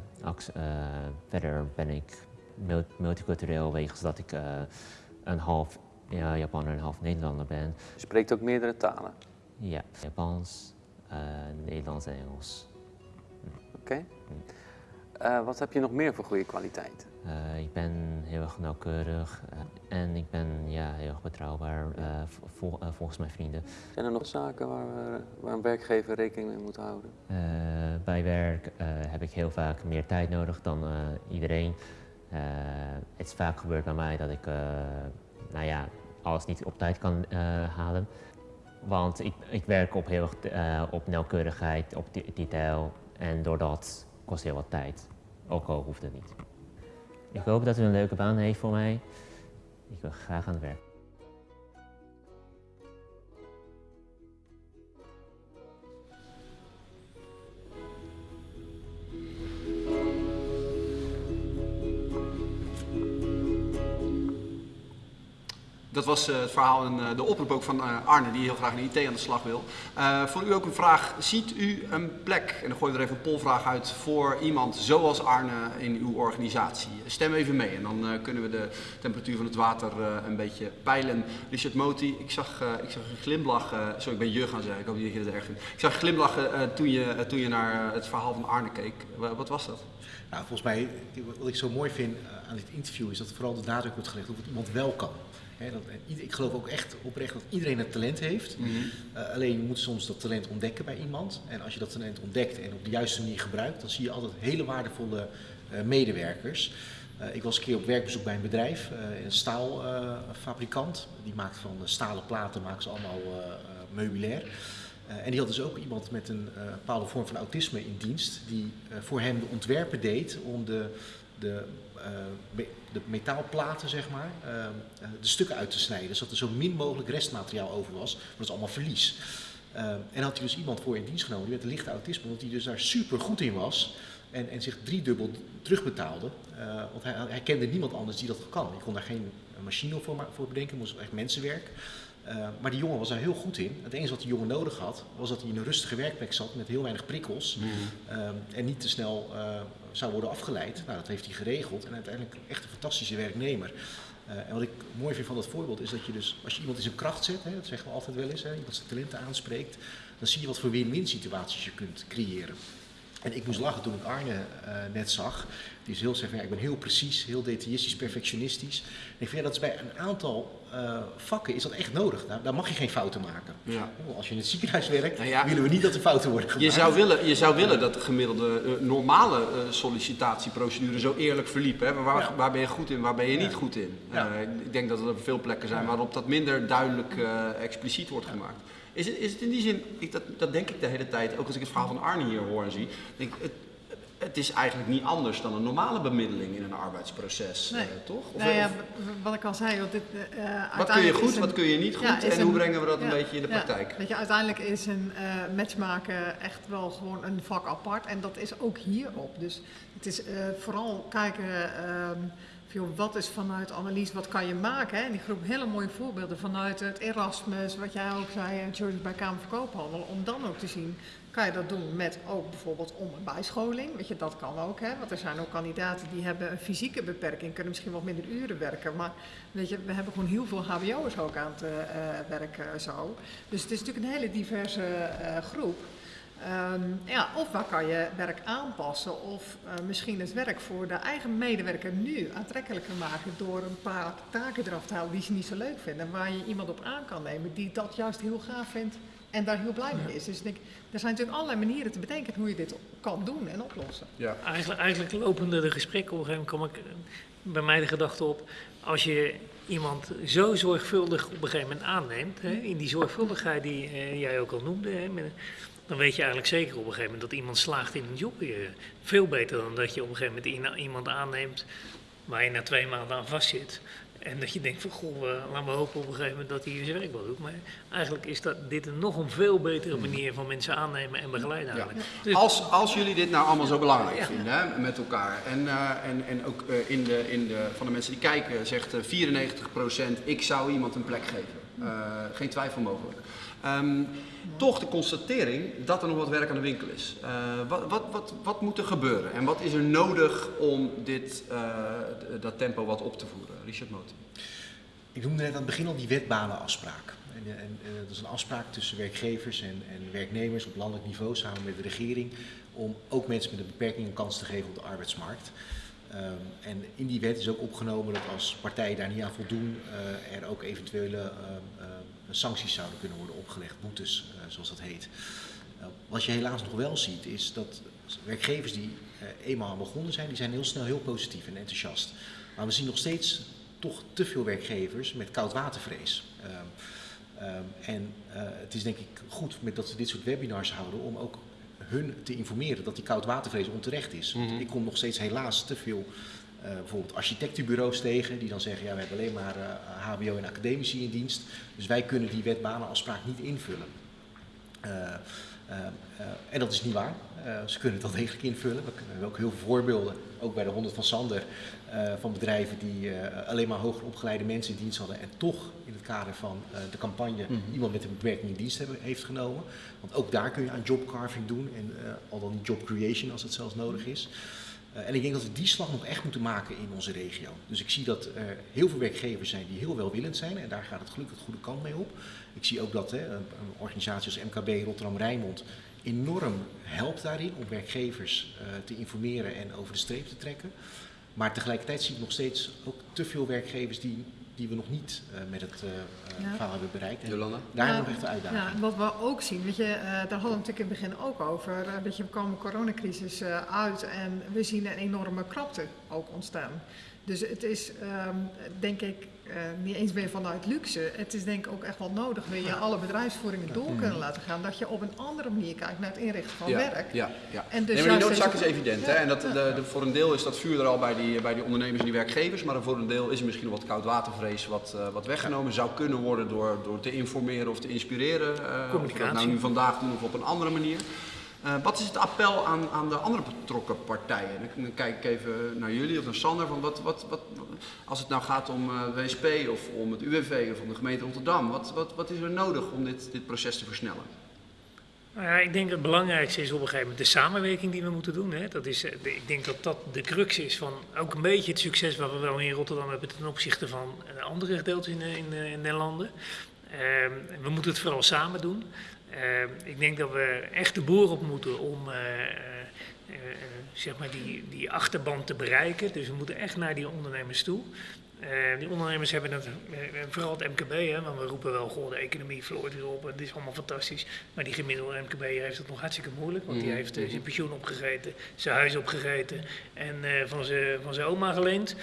verder ben ik mul- multicultureel wegens dat ik eh, een half ja, Japaner en een half Nederlander ben. Je spreekt ook meerdere talen. Ja, Japans, Nederlands en Engels. Oké. Wat heb je nog meer voor goede kwaliteiten? Eh, ik ben heel erg nauwkeurig eh, en ik ben ja, heel erg betrouwbaar eh, vol- volgens mijn vrienden. Zijn er nog zaken waar, we, waar een werkgever rekening mee moet houden? Bij werk heb ik heel vaak meer tijd nodig dan iedereen. Het is vaak gebeurd bij mij dat ik nou ja, alles niet op tijd kan halen. Want ik, ik werk op heel erg op nauwkeurigheid, op de- detail. En door dat kost heel wat tijd. Ook al hoeft het niet. Ik hoop dat u een leuke baan heeft voor mij. Ik wil graag aan het werk. Dat was eh, het verhaal en eh, de oproep ook van eh, Arne, die heel graag in IT aan de slag wil. Voor u ook een vraag. Ziet u een plek, en dan gooi je er even een polvraag uit, voor iemand zoals Arne in uw organisatie? Stem even mee en dan kunnen we de temperatuur van het water een beetje peilen. Richard Moti, ik zag, ik zag een glimlach, sorry ik ben je gaan zeggen, ik hoop niet dat je dat erg vindt. Ik zag een glimlachen eh, toen, je, toen je naar het verhaal van Arne keek. Wa- wat was dat? Nou, volgens mij, wat ik zo mooi vind aan dit interview is dat vooral de nadruk wordt gelegd op wat iemand wel kan. Dat, ieder- ik geloof ook echt oprecht dat iedereen een talent heeft. Eh, alleen je moet soms dat talent ontdekken bij iemand. En als je dat talent ontdekt en op de juiste manier gebruikt, dan zie je altijd hele waardevolle eh, medewerkers. Eh, ik was een keer op werkbezoek bij een bedrijf, eh, een staalfabrikant. die maakt van eh, stalen platen, maken ze allemaal eh, eh, meubilair. Eh, en die had dus ook iemand met een eh, bepaalde vorm van autisme in dienst, die eh, voor hem de ontwerpen deed om de, de, eh, de metaalplaten, zeg maar, eh, eh, de stukken uit te snijden, zodat er zo min mogelijk restmateriaal over was, want dat is allemaal verlies. Eh, en had hij dus iemand voor in dienst genomen, die met een lichte autisme, omdat hij dus daar super goed in was en, en zich driedubbel terugbetaalde. Eh, want hij, hij kende niemand anders die dat kan. Ik kon daar geen machine voor, voor bedenken, moest echt mensenwerk. Eh, maar die jongen was daar heel goed in. Het enige wat die jongen nodig had, was dat hij in een rustige werkplek zat met heel weinig prikkels. ehm, en niet te snel eh, zou worden afgeleid. Nou, dat heeft hij geregeld. En uiteindelijk echt een fantastische werknemer. Eh, en wat ik mooi vind van dat voorbeeld is dat je dus, als je iemand in zijn kracht zet, hè, dat zeggen we altijd wel eens, hè, iemand zijn talenten aanspreekt, dan zie je wat voor win-win situaties je kunt creëren. En ik moest lachen toen ik Arne eh, net zag. Die is heel ja, ik ben heel precies, heel detailistisch, perfectionistisch. En ik vind ja, dat is bij een aantal eh, vakken is dat echt nodig. Daar, daar mag je geen fouten maken. Ja. Als je in het ziekenhuis werkt, Nou willen we niet dat er fouten worden gemaakt. Je zou willen, je zou willen dat de gemiddelde eh, normale eh, sollicitatieprocedure zo eerlijk verliep. Hè? Waar, waar ben je goed in, waar ben je niet goed in? Ik denk dat er veel plekken zijn waarop dat minder duidelijk expliciet wordt gemaakt. Is het, is het in die zin, ik, dat, dat denk ik de hele tijd, ook als ik het verhaal van Arne hier hoor en zie, denk ik, het, het is eigenlijk niet anders dan een normale bemiddeling in een arbeidsproces, Nee. eh, toch? Of, Nou ja, wat ik al zei, want dit, eh, wat kun je goed, een- wat kun je niet goed Ja, en hoe brengen we dat een beetje in de ja. praktijk? Weet je, uiteindelijk is een eh matchmaken echt wel gewoon een vak apart en dat is ook hierop. Dus het is eh, vooral kijken, ehm, joh, wat is vanuit analyse, wat kan je maken? Hè? En die groep hele mooie voorbeelden vanuit het Erasmus, wat jij ook zei, en George bij Kamer van Koophandel, om dan ook te zien, kan je dat doen met ook bijvoorbeeld om een bijscholing, weet je, dat kan ook, hè? want er zijn ook kandidaten die hebben een fysieke beperking, kunnen misschien wat minder uren werken, maar weet je, we hebben gewoon heel veel hbo'ers ook aan het eh, eh, werk zo. Dus het is natuurlijk een hele diverse eh, groep. Ehm, ja, of waar kan je werk aanpassen of eh, misschien het werk voor de eigen medewerker nu aantrekkelijker maken door een paar taken eraf te halen die ze niet zo leuk vinden. Waar je iemand op aan kan nemen die dat juist heel gaaf vindt en daar heel blij mee is. Dus ik denk, er zijn natuurlijk allerlei manieren te bedenken hoe je dit kan doen en oplossen. Ja. Eigenlijk, eigenlijk lopende de gesprekken op een gegeven moment kwam ik eh, bij mij de gedachte op, als je iemand zo zorgvuldig op een gegeven moment aanneemt, hè, in die zorgvuldigheid die eh, jij ook al noemde, hè, met- dan weet je eigenlijk zeker op een gegeven moment dat iemand slaagt in een job. Eh, Veel beter dan dat je op een gegeven moment iemand aanneemt waar je na twee maanden aan vastzit. En dat je denkt van, goh, uh, laten we hopen op een gegeven moment dat hij zijn werk wel doet. Maar eigenlijk is dat, dit een nog een veel betere manier van mensen aannemen en begeleiden eigenlijk. Ja. Dus, als, als jullie dit nou allemaal zo belangrijk ja. vinden hè, met elkaar. En, uh, en, en ook uh, in de, in de, van de mensen die kijken zegt 94% ik zou iemand een plek geven. geen twijfel mogelijk. Um, toch de constatering dat er nog wat werk aan de winkel is. Uh, wat, wat, wat, wat, moet er gebeuren en wat is er nodig om dit, uh, dat tempo wat op te voeren? Richard Moten. Ik noemde net aan het begin al die wetbanenafspraak. En, en, en, dat is een afspraak tussen werkgevers en, en, werknemers op landelijk niveau samen met de regering om ook mensen met een beperking een kans te geven op de arbeidsmarkt. Um, en in die wet is ook opgenomen dat als partijen daar niet aan voldoen, er ook eventuele uh, sancties zouden kunnen worden opgelegd, boetes zoals dat heet. Uh, wat je helaas nog wel ziet is dat werkgevers die uh, eenmaal aan begonnen zijn, die zijn heel snel heel positief en enthousiast. Maar we zien nog steeds toch te veel werkgevers met koudwatervrees. Um, um, en het is denk ik goed met dat we dit soort webinars houden om ook hun te informeren dat die koudwatervrees onterecht is. Mm -hmm. Ik kom nog steeds helaas te veel uh, bijvoorbeeld architectenbureaus tegen, die dan zeggen, ja, we hebben alleen maar uh, HBO en academici in dienst, dus wij kunnen die wetbanenafspraak niet invullen. Uh, en dat is niet waar. ze kunnen het wel degelijk invullen. We hebben ook heel veel voorbeelden, ook bij de 100 van Sander, van bedrijven die alleen maar hoger opgeleide mensen in dienst hadden en toch in het kader van de campagne mm -hmm. iemand met een beperking in dienst hebben, heeft genomen. Want ook daar kun je aan jobcarving doen en al dan job creation als het zelfs nodig is. Uh, en ik denk dat we die slag nog echt moeten maken in onze regio. Dus ik zie dat er heel veel werkgevers zijn die heel welwillend zijn en daar gaat het gelukkig de goede kant mee op. Ik zie ook dat hè, een, organisatie als MKB Rotterdam-Rijnmond enorm helpt daarin om werkgevers uh, te informeren en over de streep te trekken. Maar tegelijkertijd zie ik nog steeds ook te veel werkgevers die, die we nog niet uh, met het ja. hebben bereikt. En Jolanda? daar hebben we echt de uitdaging. Ja, wat we ook zien, weet je, uh, daar hadden we natuurlijk in het begin ook over. Weet je, we komen de coronacrisis uh, uit en we zien een enorme krapte ook ontstaan. Dus het is, um, denk ik, niet eens meer vanuit luxe. Het is denk ik ook echt wel nodig, wil je alle bedrijfsvoeringen door kunnen laten gaan, dat je op een andere manier kijkt naar het inrichten van ja, werk. Ja, ja. En dus nee, maar die noodzaak is evident. Hè? En dat, de, de, voor een deel is dat vuur er al bij die, bij die ondernemers en die werkgevers, maar voor een deel is er misschien nog wat koudwatervrees wat, uh, wat weggenomen zou kunnen worden door, door te informeren of te inspireren. Uh, Communicatie. Of we dat nou nu vandaag doen of op een andere manier. Uh, wat is het appel aan, aan de andere betrokken partijen? Dan, kijk ik even naar jullie of naar Sander. Van wat, wat, wat, als het nou gaat om uh, WSP of om het UWV of om de gemeente Rotterdam, wat, wat, wat is er nodig om dit, dit proces te versnellen? Nou ja, ik denk het belangrijkste is op een gegeven moment de samenwerking die we moeten doen. Hè. Dat is, ik denk dat dat de crux is van ook een beetje het succes wat we wel in Rotterdam hebben ten opzichte van andere gedeeltes in, in. Uh, we moeten het vooral samen doen. Uh, ik denk dat we echt de boer op moeten om uh, uh, zeg maar die, die achterban te bereiken. Dus we moeten echt naar die ondernemers toe. Die ondernemers hebben het, vooral het MKB, hè, want we roepen wel, goh, de economie vloeit weer op, het is allemaal fantastisch. Maar die gemiddelde MKB heeft het nog hartstikke moeilijk, want die heeft zijn pensioen opgegeten, zijn huis opgegeten en van zijn van zijn oma geleend.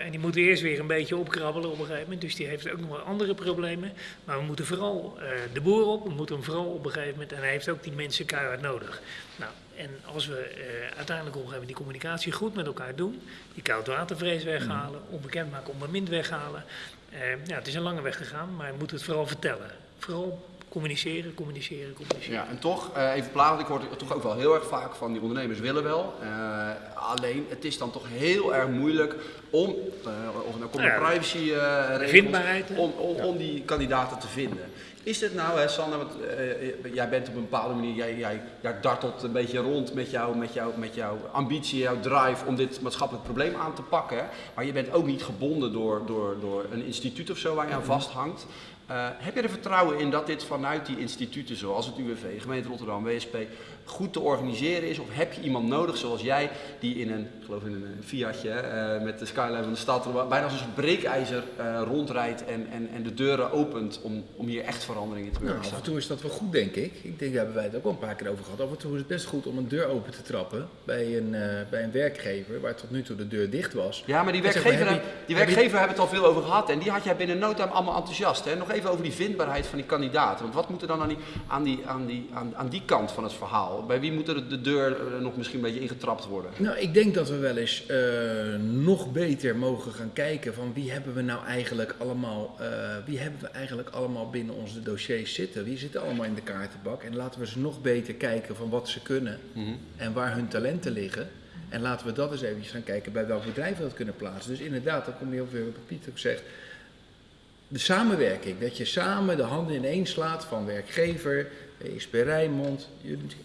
En die moet eerst weer een beetje opkrabbelen op een gegeven moment. Dus die heeft ook nog wel andere problemen. Maar we moeten vooral de boer op. We moeten hem vooral op een gegeven moment. En hij heeft ook die mensen keihard nodig. Nou, en als we uh, uiteindelijk op een gegeven moment die communicatie goed met elkaar doen. Die koudwatervrees weghalen. Onbekend maken, onbemind weghalen. ja, het is een lange weg gegaan. Maar we moeten het vooral vertellen. Vooral communiceren, communiceren, communiceren. Ja, en toch, uh, even plaatsen, ik hoor toch ook wel heel erg vaak van die ondernemers willen wel. Uh, alleen, het is dan toch heel erg moeilijk om, uh, of nou komt de privacy om, om, om die kandidaten te vinden. Is dit nou, hè, Sander, want uh, jij bent op een bepaalde manier, jij, jij, jij dartelt een beetje rond met, jou, met, jou, met jouw ambitie, jouw drive om dit maatschappelijk probleem aan te pakken. Maar je bent ook niet gebonden door, door, door een instituut of zo waar je aan vasthangt. Uh, heb je er vertrouwen in dat dit vanuit die instituten zoals het UWV, gemeente Rotterdam, WSP, goed te organiseren is? Of heb je iemand nodig zoals jij die in een, geloof in een Fiatje uh, met de skyline van de stad, bijna als een breekijzer uh, rondrijdt en, en, en de deuren opent om, om hier echt verandering in te Nou, af en toe is dat wel goed, denk ik. Ik denk, daar hebben wij het ook al een paar keer over gehad. Af en toe is het best goed om een deur open te trappen bij een, eh, bij een werkgever waar tot nu toe de deur dicht was. Ja, maar die En zeg maar, werkgever, die je- werkgever hebben het al veel over gehad en die had jij binnen no time allemaal enthousiast. Hè? Nog even over die vindbaarheid van die kandidaten. Want wat moet er dan aan die, aan die, aan die, aan, aan die kant van het verhaal? Bij wie moet er de deur eh, nog misschien een beetje ingetrapt worden? Nou, ik denk dat we wel eens eh, nog beter mogen gaan kijken van wie hebben we nou eigenlijk allemaal, eh, wie hebben we eigenlijk allemaal binnen onze dossiers zitten. Wie zitten allemaal in de kaartenbak en laten we ze nog beter kijken van wat ze kunnen Mhm. en waar hun talenten liggen. En laten we dat eens even gaan kijken bij welk bedrijf we dat kunnen plaatsen. Dus inderdaad, dan kom je ook weer op wat Piet ook zegt. De samenwerking, dat je samen de handen ineens slaat van werkgever, ESP Rijnmond.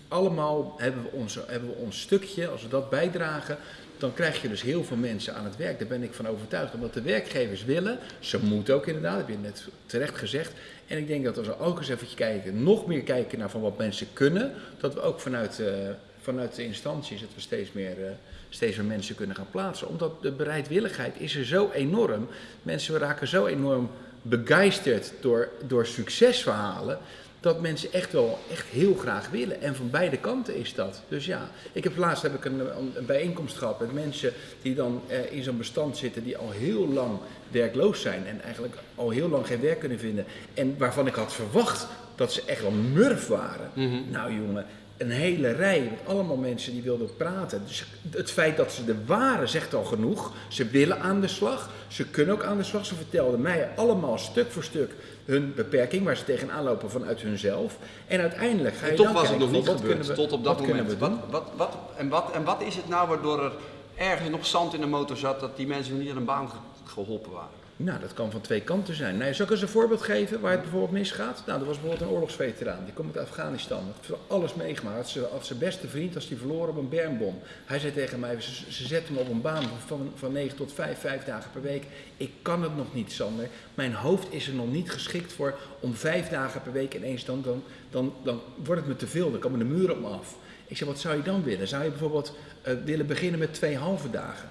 Allemaal hebben we, ons, hebben we ons stukje, als we dat bijdragen, dan krijg je dus heel veel mensen aan het werk. Daar ben ik van overtuigd. Omdat de werkgevers willen, ze moeten ook inderdaad, dat heb je net terecht gezegd. En ik denk dat als we ook eens even kijken, nog meer kijken naar van wat mensen kunnen, dat we ook vanuit, eh, vanuit de instanties, dat we steeds meer, eh, steeds meer mensen kunnen gaan plaatsen. Omdat de bereidwilligheid is er zo enorm. Mensen raken zo enorm begeisterd door, door succesverhalen. Dat mensen echt wel echt heel graag willen. En van beide kanten is dat. Dus ja, ik heb laatst heb ik een, een bijeenkomst gehad met mensen die dan eh, in zo'n bestand zitten die al heel lang werkloos zijn. En eigenlijk al heel lang geen werk kunnen vinden. En waarvan ik had verwacht dat ze echt wel murf waren. Nou jongen, een hele rij met allemaal mensen die wilden praten. Dus het feit dat ze er waren zegt al genoeg. Ze willen aan de slag. Ze kunnen ook aan de slag. Ze vertelden mij allemaal stuk voor stuk hun beperking, waar ze tegenaan lopen vanuit hunzelf. En uiteindelijk ga je En toch dan was het nog niet gebeurd, kunnen we- tot op dat wat moment. we? Wat, wat, wat, en, wat, en wat is het nou waardoor er ergens nog zand in de motor zat dat die mensen niet aan een baan ge- geholpen waren? Nou, dat kan van twee kanten zijn. Nou, zal ik eens een voorbeeld geven waar het bijvoorbeeld misgaat? Nou, er was bijvoorbeeld een oorlogsveteraan. Die komt uit Afghanistan. Had alles meegemaakt. Ze, had zijn beste vriend als die verloren op een bermbom. Hij zei tegen mij, ze, ze zetten me op een baan van, van 9 tot 5, 5 dagen per week. Ik kan het nog niet, Sander. Mijn hoofd is er nog niet geschikt voor om vijf dagen per week ineens dan, dan, dan, dan wordt het me te veel. Dan komen de muren op me af. Ik zei, wat zou je dan willen? Zou je bijvoorbeeld eh, willen beginnen met twee halve dagen?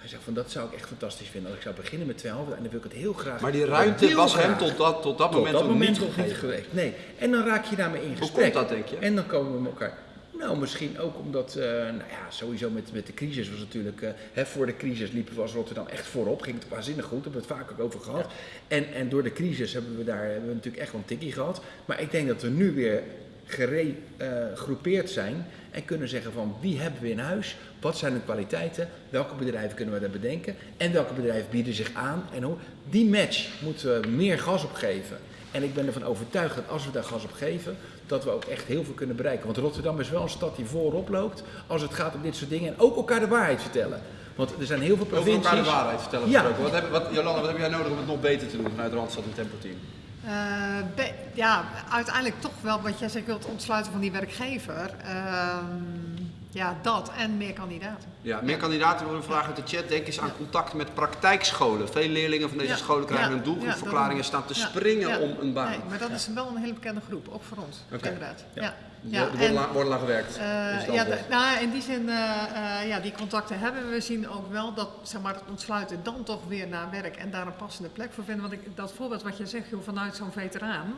Hij zegt van dat zou ik echt fantastisch vinden. Als ik zou beginnen met twee halve dagen, en dan wil ik het heel graag. Maar die ruimte was hem tot dat, tot dat Tot moment dat nog moment niet nog niet gegeven. geweest. Nee. En dan raak je daarmee in Hoe gesprek. komt dat, denk je? En dan komen we met elkaar. Nou, misschien ook omdat, eh, nou ja, sowieso met, met de crisis was natuurlijk, eh, hè, voor de crisis liepen we als Rotterdam echt voorop, ging het waanzinnig goed, daar hebben we het vaak ook over gehad. En, en door de crisis hebben we daar hebben we natuurlijk echt wel een tikkie gehad. Maar ik denk dat we nu weer geregroepeerd zijn en kunnen zeggen van wie hebben we in huis, wat zijn de kwaliteiten, welke bedrijven kunnen we daar bedenken en welke bedrijven bieden zich aan en hoe. Die match moeten we meer gas op geven. En ik ben ervan overtuigd dat als we daar gas op geven, dat we ook echt heel veel kunnen bereiken. Want Rotterdam is wel een stad die voorop loopt als het gaat om dit soort dingen. En ook elkaar de waarheid vertellen. Want er zijn heel veel provincies... elkaar de waarheid vertellen Ja. Wat heb, wat, Jolanda, wat heb jij nodig om het nog beter te doen vanuit Randstad en Tempo Team? Eh, be- ja, uiteindelijk toch wel wat jij zegt, wilt ontsluiten van die werkgever. Ehm, ja, dat en meer kandidaten. Ja, meer kandidaten willen vragen uit de chat. Denk eens aan contact met praktijkscholen. Veel leerlingen van deze Ja, scholen krijgen ja, hun doelgroepverklaringen ja, staan te springen om een baan. Nee, maar dat is wel een hele bekende groep, ook voor ons, inderdaad. Ja. Ja. Er worden en- worden gewerkt. Eh, ja, nou, in die zin, eh, eh, ja, die contacten hebben we. Zien ook wel dat zeg maar, het ontsluiten dan toch weer naar werk en daar een passende plek voor vinden. Want ik, dat voorbeeld wat je zegt, joh, vanuit zo'n veteraan.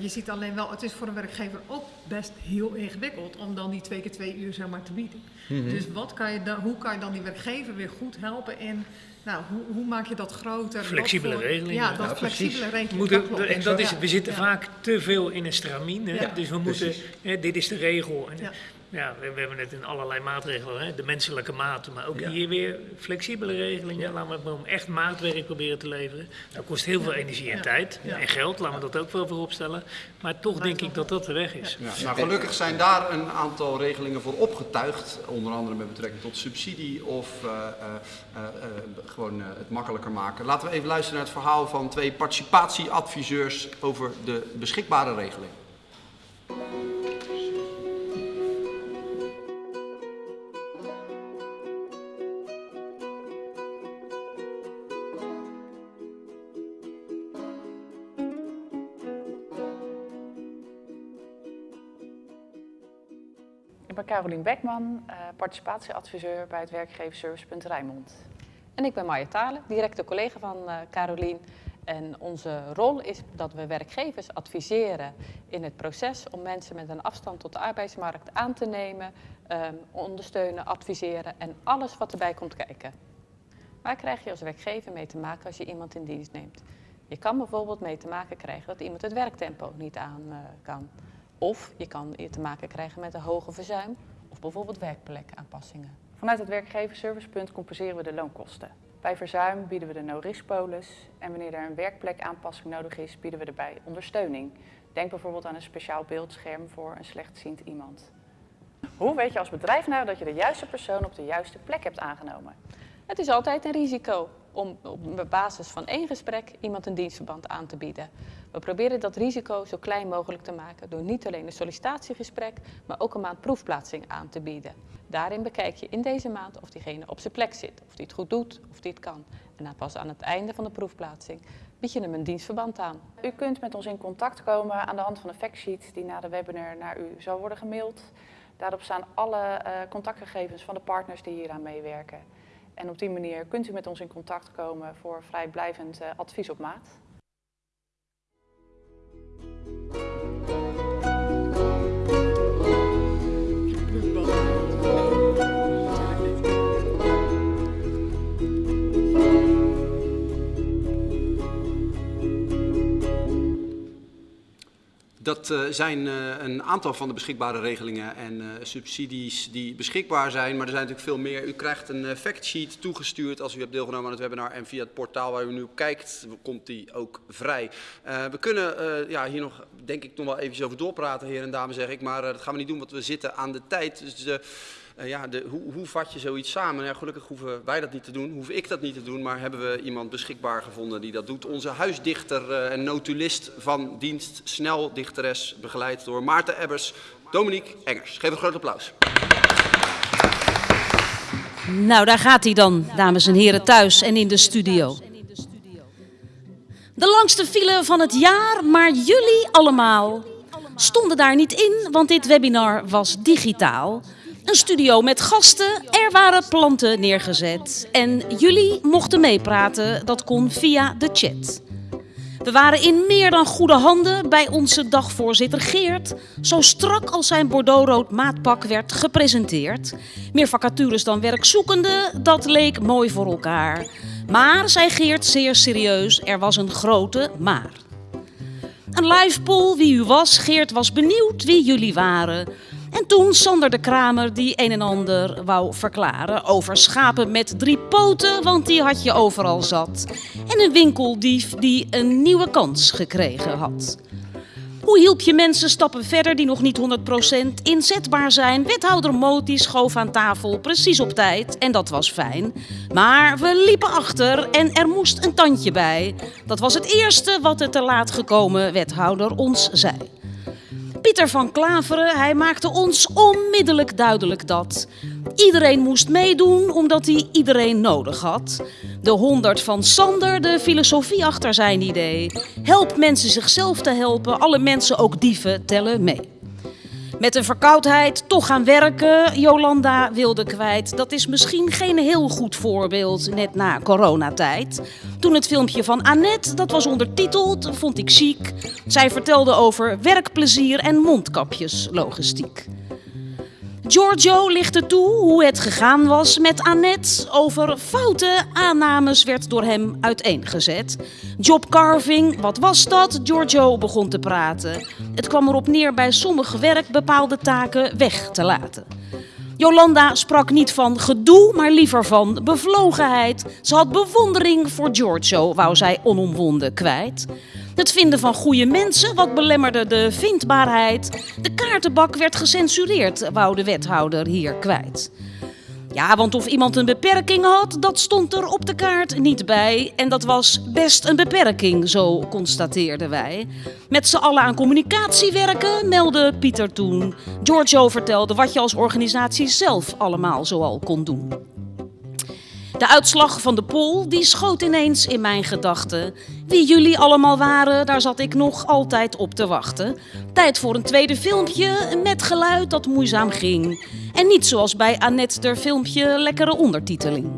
je ziet alleen wel, het is voor een werkgever ook best heel ingewikkeld om dan die twee keer twee uur zeg maar, te bieden. Mhm. Dus wat kan je dan, hoe kan je dan die werkgever weer goed helpen in, nou, hoe, hoe maak je dat groter? Flexibele voor- regelingen. Ja, dat Ja, flexibele We regeling. moeten, dat klopt. en dat is, we zitten Ja. vaak te veel in een? Ja, dus we moeten, hè, dit is de regel. En, Ja. ja. we, we hebben het in allerlei maatregelen, hè? de menselijke maat, maar ook Ja. hier weer flexibele regelingen. Laten we om echt maatwerk proberen te leveren. Dat kost heel veel energie en Ja. tijd Ja. en geld, laten we dat ook wel voorop stellen. Maar toch denk ik dat dat de weg is. Ja, nou, gelukkig zijn daar een aantal regelingen voor opgetuigd. Onder andere met betrekking tot subsidie of eh, eh, eh, gewoon het makkelijker maken. Laten we even luisteren naar het verhaal van twee participatieadviseurs over de beschikbare regeling. Carolien Bekman, eh, participatieadviseur bij het werkgeverservicepunt Rijnmond. En ik ben Marja Talen, directe collega van eh Carolien. En onze rol is dat we werkgevers adviseren in het proces om mensen met een afstand tot de arbeidsmarkt aan te nemen, ehm, ondersteunen, adviseren en alles wat erbij komt kijken. Waar krijg je als werkgever mee te maken als je iemand in dienst neemt? Je kan bijvoorbeeld mee te maken krijgen dat iemand het werktempo niet aan eh, kan. Of je kan te maken krijgen met een hoge verzuim of bijvoorbeeld werkplekaanpassingen. Vanuit het werkgeversservicepunt compenseren we de loonkosten. Bij verzuim bieden we de no-risk-polis en wanneer er een werkplekaanpassing nodig is, bieden we erbij ondersteuning. Denk bijvoorbeeld aan een speciaal beeldscherm voor een slechtziend iemand. Hoe weet je als bedrijf nou dat je de juiste persoon op de juiste plek hebt aangenomen? Het is altijd een risico om op basis van één gesprek iemand een dienstverband aan te bieden. We proberen dat risico zo klein mogelijk te maken door niet alleen een sollicitatiegesprek, maar ook een maand proefplaatsing aan te bieden. Daarin bekijk je in deze maand of diegene op zijn plek zit, of die het goed doet, of die het kan. En dan pas aan het einde van de proefplaatsing bied je hem een dienstverband aan. U kunt met ons in contact komen aan de hand van een factsheet die na de webinar naar u zal worden gemaild. Daarop staan alle uh, contactgegevens van de partners die hieraan meewerken. En op die manier kunt u met ons in contact komen voor vrijblijvend uh, advies op maat. Música Dat uh, zijn uh, een aantal van de beschikbare regelingen en uh, subsidies die beschikbaar zijn. Maar er zijn natuurlijk veel meer. U krijgt een factsheet toegestuurd als u hebt deelgenomen aan het webinar. En via het portaal waar u nu kijkt, komt die ook vrij. we kunnen ja, hier nog, denk ik, nog wel even over doorpraten, heren en dames, zeg ik. Maar dat gaan we niet doen, want we zitten aan de tijd. Dus uh, ja, de, hoe, hoe, vat je zoiets samen? Ja, gelukkig hoeven wij dat niet te doen, hoef ik dat niet te doen, maar hebben we iemand beschikbaar gevonden die dat doet. Onze huisdichter uh, en notulist van dienst, snel dichteres, begeleid door Maarten Ebbers, Dominique Engers. Geef een groot applaus. Nou, daar gaat hij dan, dames en heren, thuis en in de studio. De langste file van het jaar, maar jullie allemaal stonden daar niet in, want dit webinar was digitaal. Een studio met gasten, er waren planten neergezet. En jullie mochten meepraten, dat kon via de chat. We waren in meer dan goede handen bij onze dagvoorzitter Geert. Zo strak als zijn bordeauxrood maatpak werd gepresenteerd. Meer vacatures dan werkzoekenden, dat leek mooi voor elkaar. Maar, zei Geert zeer serieus, er was een grote maar. Een live poll wie u was. Geert was benieuwd wie jullie waren. En toen Sander de Kramer die een en ander wou verklaren over schapen met drie poten, want die had je overal zat. En een winkeldief die een nieuwe kans gekregen had. Hoe hielp je mensen stappen verder die nog niet 100% inzetbaar zijn? Wethouder Moti schoof aan tafel precies op tijd en dat was fijn. Maar we liepen achter en er moest een tandje bij. Dat was het eerste wat de te laat gekomen wethouder ons zei. Pieter van Klaveren, hij maakte ons onmiddellijk duidelijk dat iedereen moest meedoen omdat hij iedereen nodig had. De honderd van Sander, de filosofie achter zijn idee. Help mensen zichzelf te helpen, alle mensen, ook dieven, tellen mee. Met een verkoudheid toch gaan werken, Jolanda wilde kwijt. Dat is misschien geen heel goed voorbeeld net na coronatijd. Toen het filmpje van Annette, dat was ondertiteld, vond ik chic. Zij vertelde over werkplezier en mondkapjeslogistiek. Giorgio lichtte toe hoe het gegaan was met Annette. Over foute aannames werd door hem uiteengezet. Jobcarving, wat was dat? Giorgio begon te praten. Het kwam erop neer bij sommig werk bepaalde taken weg te laten. Jolanda sprak niet van gedoe, maar liever van bevlogenheid. Ze had bewondering voor Giorgio, wou zij onomwonden kwijt. Het vinden van goede mensen, wat belemmerde de vindbaarheid. De kaartenbak werd gecensureerd, wou de wethouder hier kwijt. Ja, want of iemand een beperking had, dat stond er op de kaart niet bij. En dat was best een beperking, zo constateerden wij. Met z'n allen aan communicatie werken, meldde Pieter toen. Giorgio vertelde wat je als organisatie zelf allemaal zoal kon doen. De uitslag van de poll die schoot ineens in mijn gedachten. Wie jullie allemaal waren, daar zat ik nog altijd op te wachten. Tijd voor een tweede filmpje met geluid dat moeizaam ging. En niet zoals bij Annette der filmpje lekkere ondertiteling.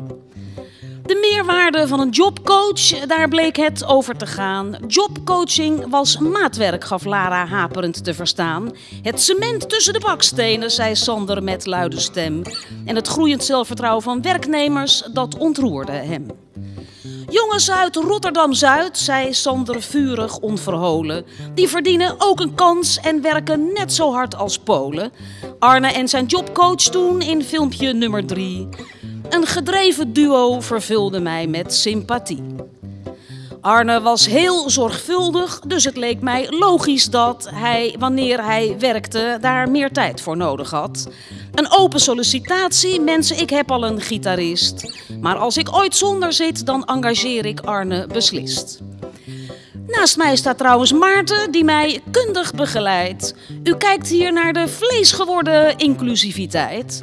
De meerwaarde van een jobcoach, daar bleek het over te gaan. Jobcoaching was maatwerk, gaf Lara haperend te verstaan. Het cement tussen de bakstenen, zei Sander met luide stem. En het groeiend zelfvertrouwen van werknemers, dat ontroerde hem. Jongens uit Rotterdam-Zuid, zei Sander vurig onverholen. Die verdienen ook een kans en werken net zo hard als Polen. Arne en zijn jobcoach toen in filmpje nummer 3. Een gedreven duo vervulde mij met sympathie. Arne was heel zorgvuldig, dus het leek mij logisch dat hij, wanneer hij werkte, daar meer tijd voor nodig had. Een open sollicitatie, mensen, ik heb al een gitarist. Maar als ik ooit zonder zit, dan engageer ik Arne beslist. Naast mij staat trouwens Maarten, die mij kundig begeleidt. U kijkt hier naar de vleesgeworden inclusiviteit.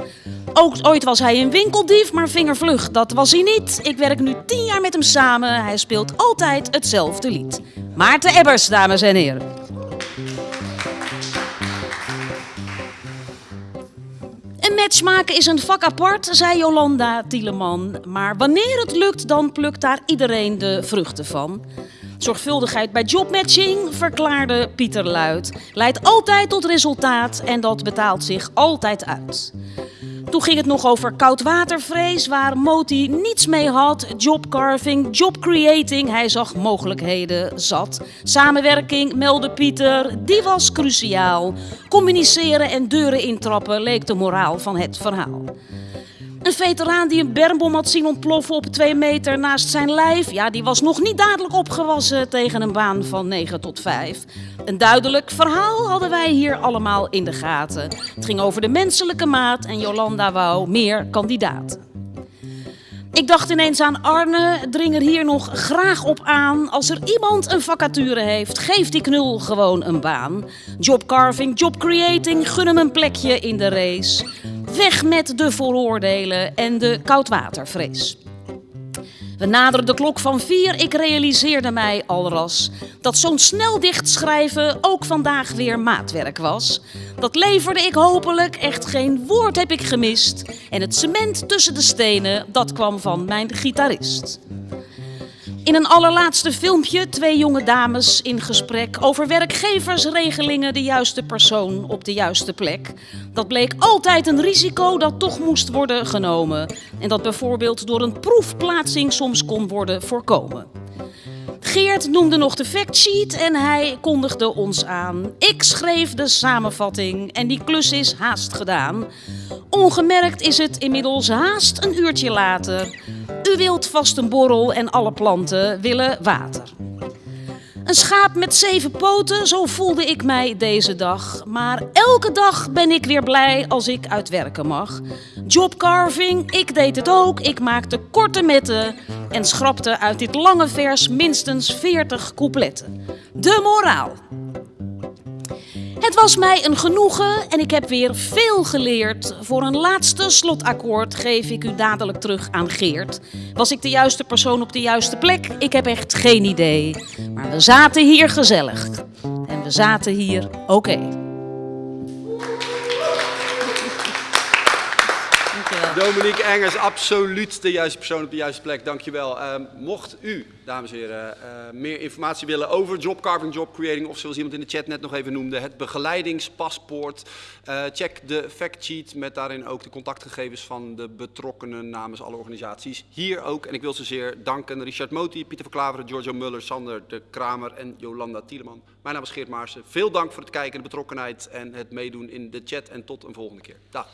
Ook ooit was hij een winkeldief, maar vingervlug, dat was hij niet. Ik werk nu tien jaar met hem samen. Hij speelt altijd hetzelfde lied. Maarten Ebbers, dames en heren. Een match maken is een vak apart, zei Jolanda Tieleman. Maar wanneer het lukt, dan plukt daar iedereen de vruchten van. Zorgvuldigheid bij jobmatching, verklaarde Pieter Luid, leidt altijd tot resultaat en dat betaalt zich altijd uit. Toen ging het nog over koudwatervrees, waar Moti niets mee had. Jobcarving, jobcreating, hij zag mogelijkheden zat. Samenwerking, meldde Pieter, die was cruciaal. Communiceren en deuren intrappen leek de moraal van het verhaal. Een veteraan die een bermbom had zien ontploffen op twee meter naast zijn lijf, ja, die was nog niet dadelijk opgewassen tegen een baan van 9 tot 5. Een duidelijk verhaal hadden wij hier allemaal in de gaten. Het ging over de menselijke maat en Jolanda wou meer kandidaten. Ik dacht ineens aan Arne, dring er hier nog graag op aan. Als er iemand een vacature heeft, geef die knul gewoon een baan. Jobcarving, jobcreating, gun hem een plekje in de race. Weg met de vooroordelen en de koudwatervrees. We naderden de klok van vier, ik realiseerde mij alras dat zo'n snel dichtschrijven ook vandaag weer maatwerk was. Dat leverde ik hopelijk, echt geen woord heb ik gemist. En het cement tussen de stenen, dat kwam van mijn gitarist. In een allerlaatste filmpje twee jonge dames in gesprek over werkgeversregelingen, de juiste persoon op de juiste plek. Dat bleek altijd een risico dat toch moest worden genomen en dat bijvoorbeeld door een proefplaatsing soms kon worden voorkomen. Geert noemde nog de factsheet en hij kondigde ons aan. Ik schreef de samenvatting en die klus is haast gedaan. Ongemerkt is het inmiddels haast een uurtje later. U wilt vast een borrel en alle planten willen water. Een schaap met zeven poten, zo voelde ik mij deze dag. Maar elke dag ben ik weer blij als ik uit werken mag. Jobcarving, ik deed het ook. Ik maakte korte metten en schrapte uit dit lange vers minstens 40 coupletten. De moraal. Het was mij een genoegen en ik heb weer veel geleerd. Voor een laatste slotakkoord geef ik u dadelijk terug aan Geert. Was ik de juiste persoon op de juiste plek? Ik heb echt geen idee. Maar we zaten hier gezellig. En we zaten hier oké. Dominique Engers, absoluut de juiste persoon op de juiste plek. Dankjewel. Uh, mocht u, dames en heren, uh, meer informatie willen over jobcarving, jobcreating of zoals iemand in de chat net nog even noemde, het begeleidingspaspoort. Uh, check de factsheet met daarin ook de contactgegevens van de betrokkenen namens alle organisaties. Hier ook, en ik wil ze zeer danken, Richard Moti, Pieter Verklaveren, Giorgio Muller, Sander de Kramer en Jolanda Tieleman. Mijn naam is Geert Maarsen. Veel dank voor het kijken, de betrokkenheid en het meedoen in de chat en tot een volgende keer. Dag.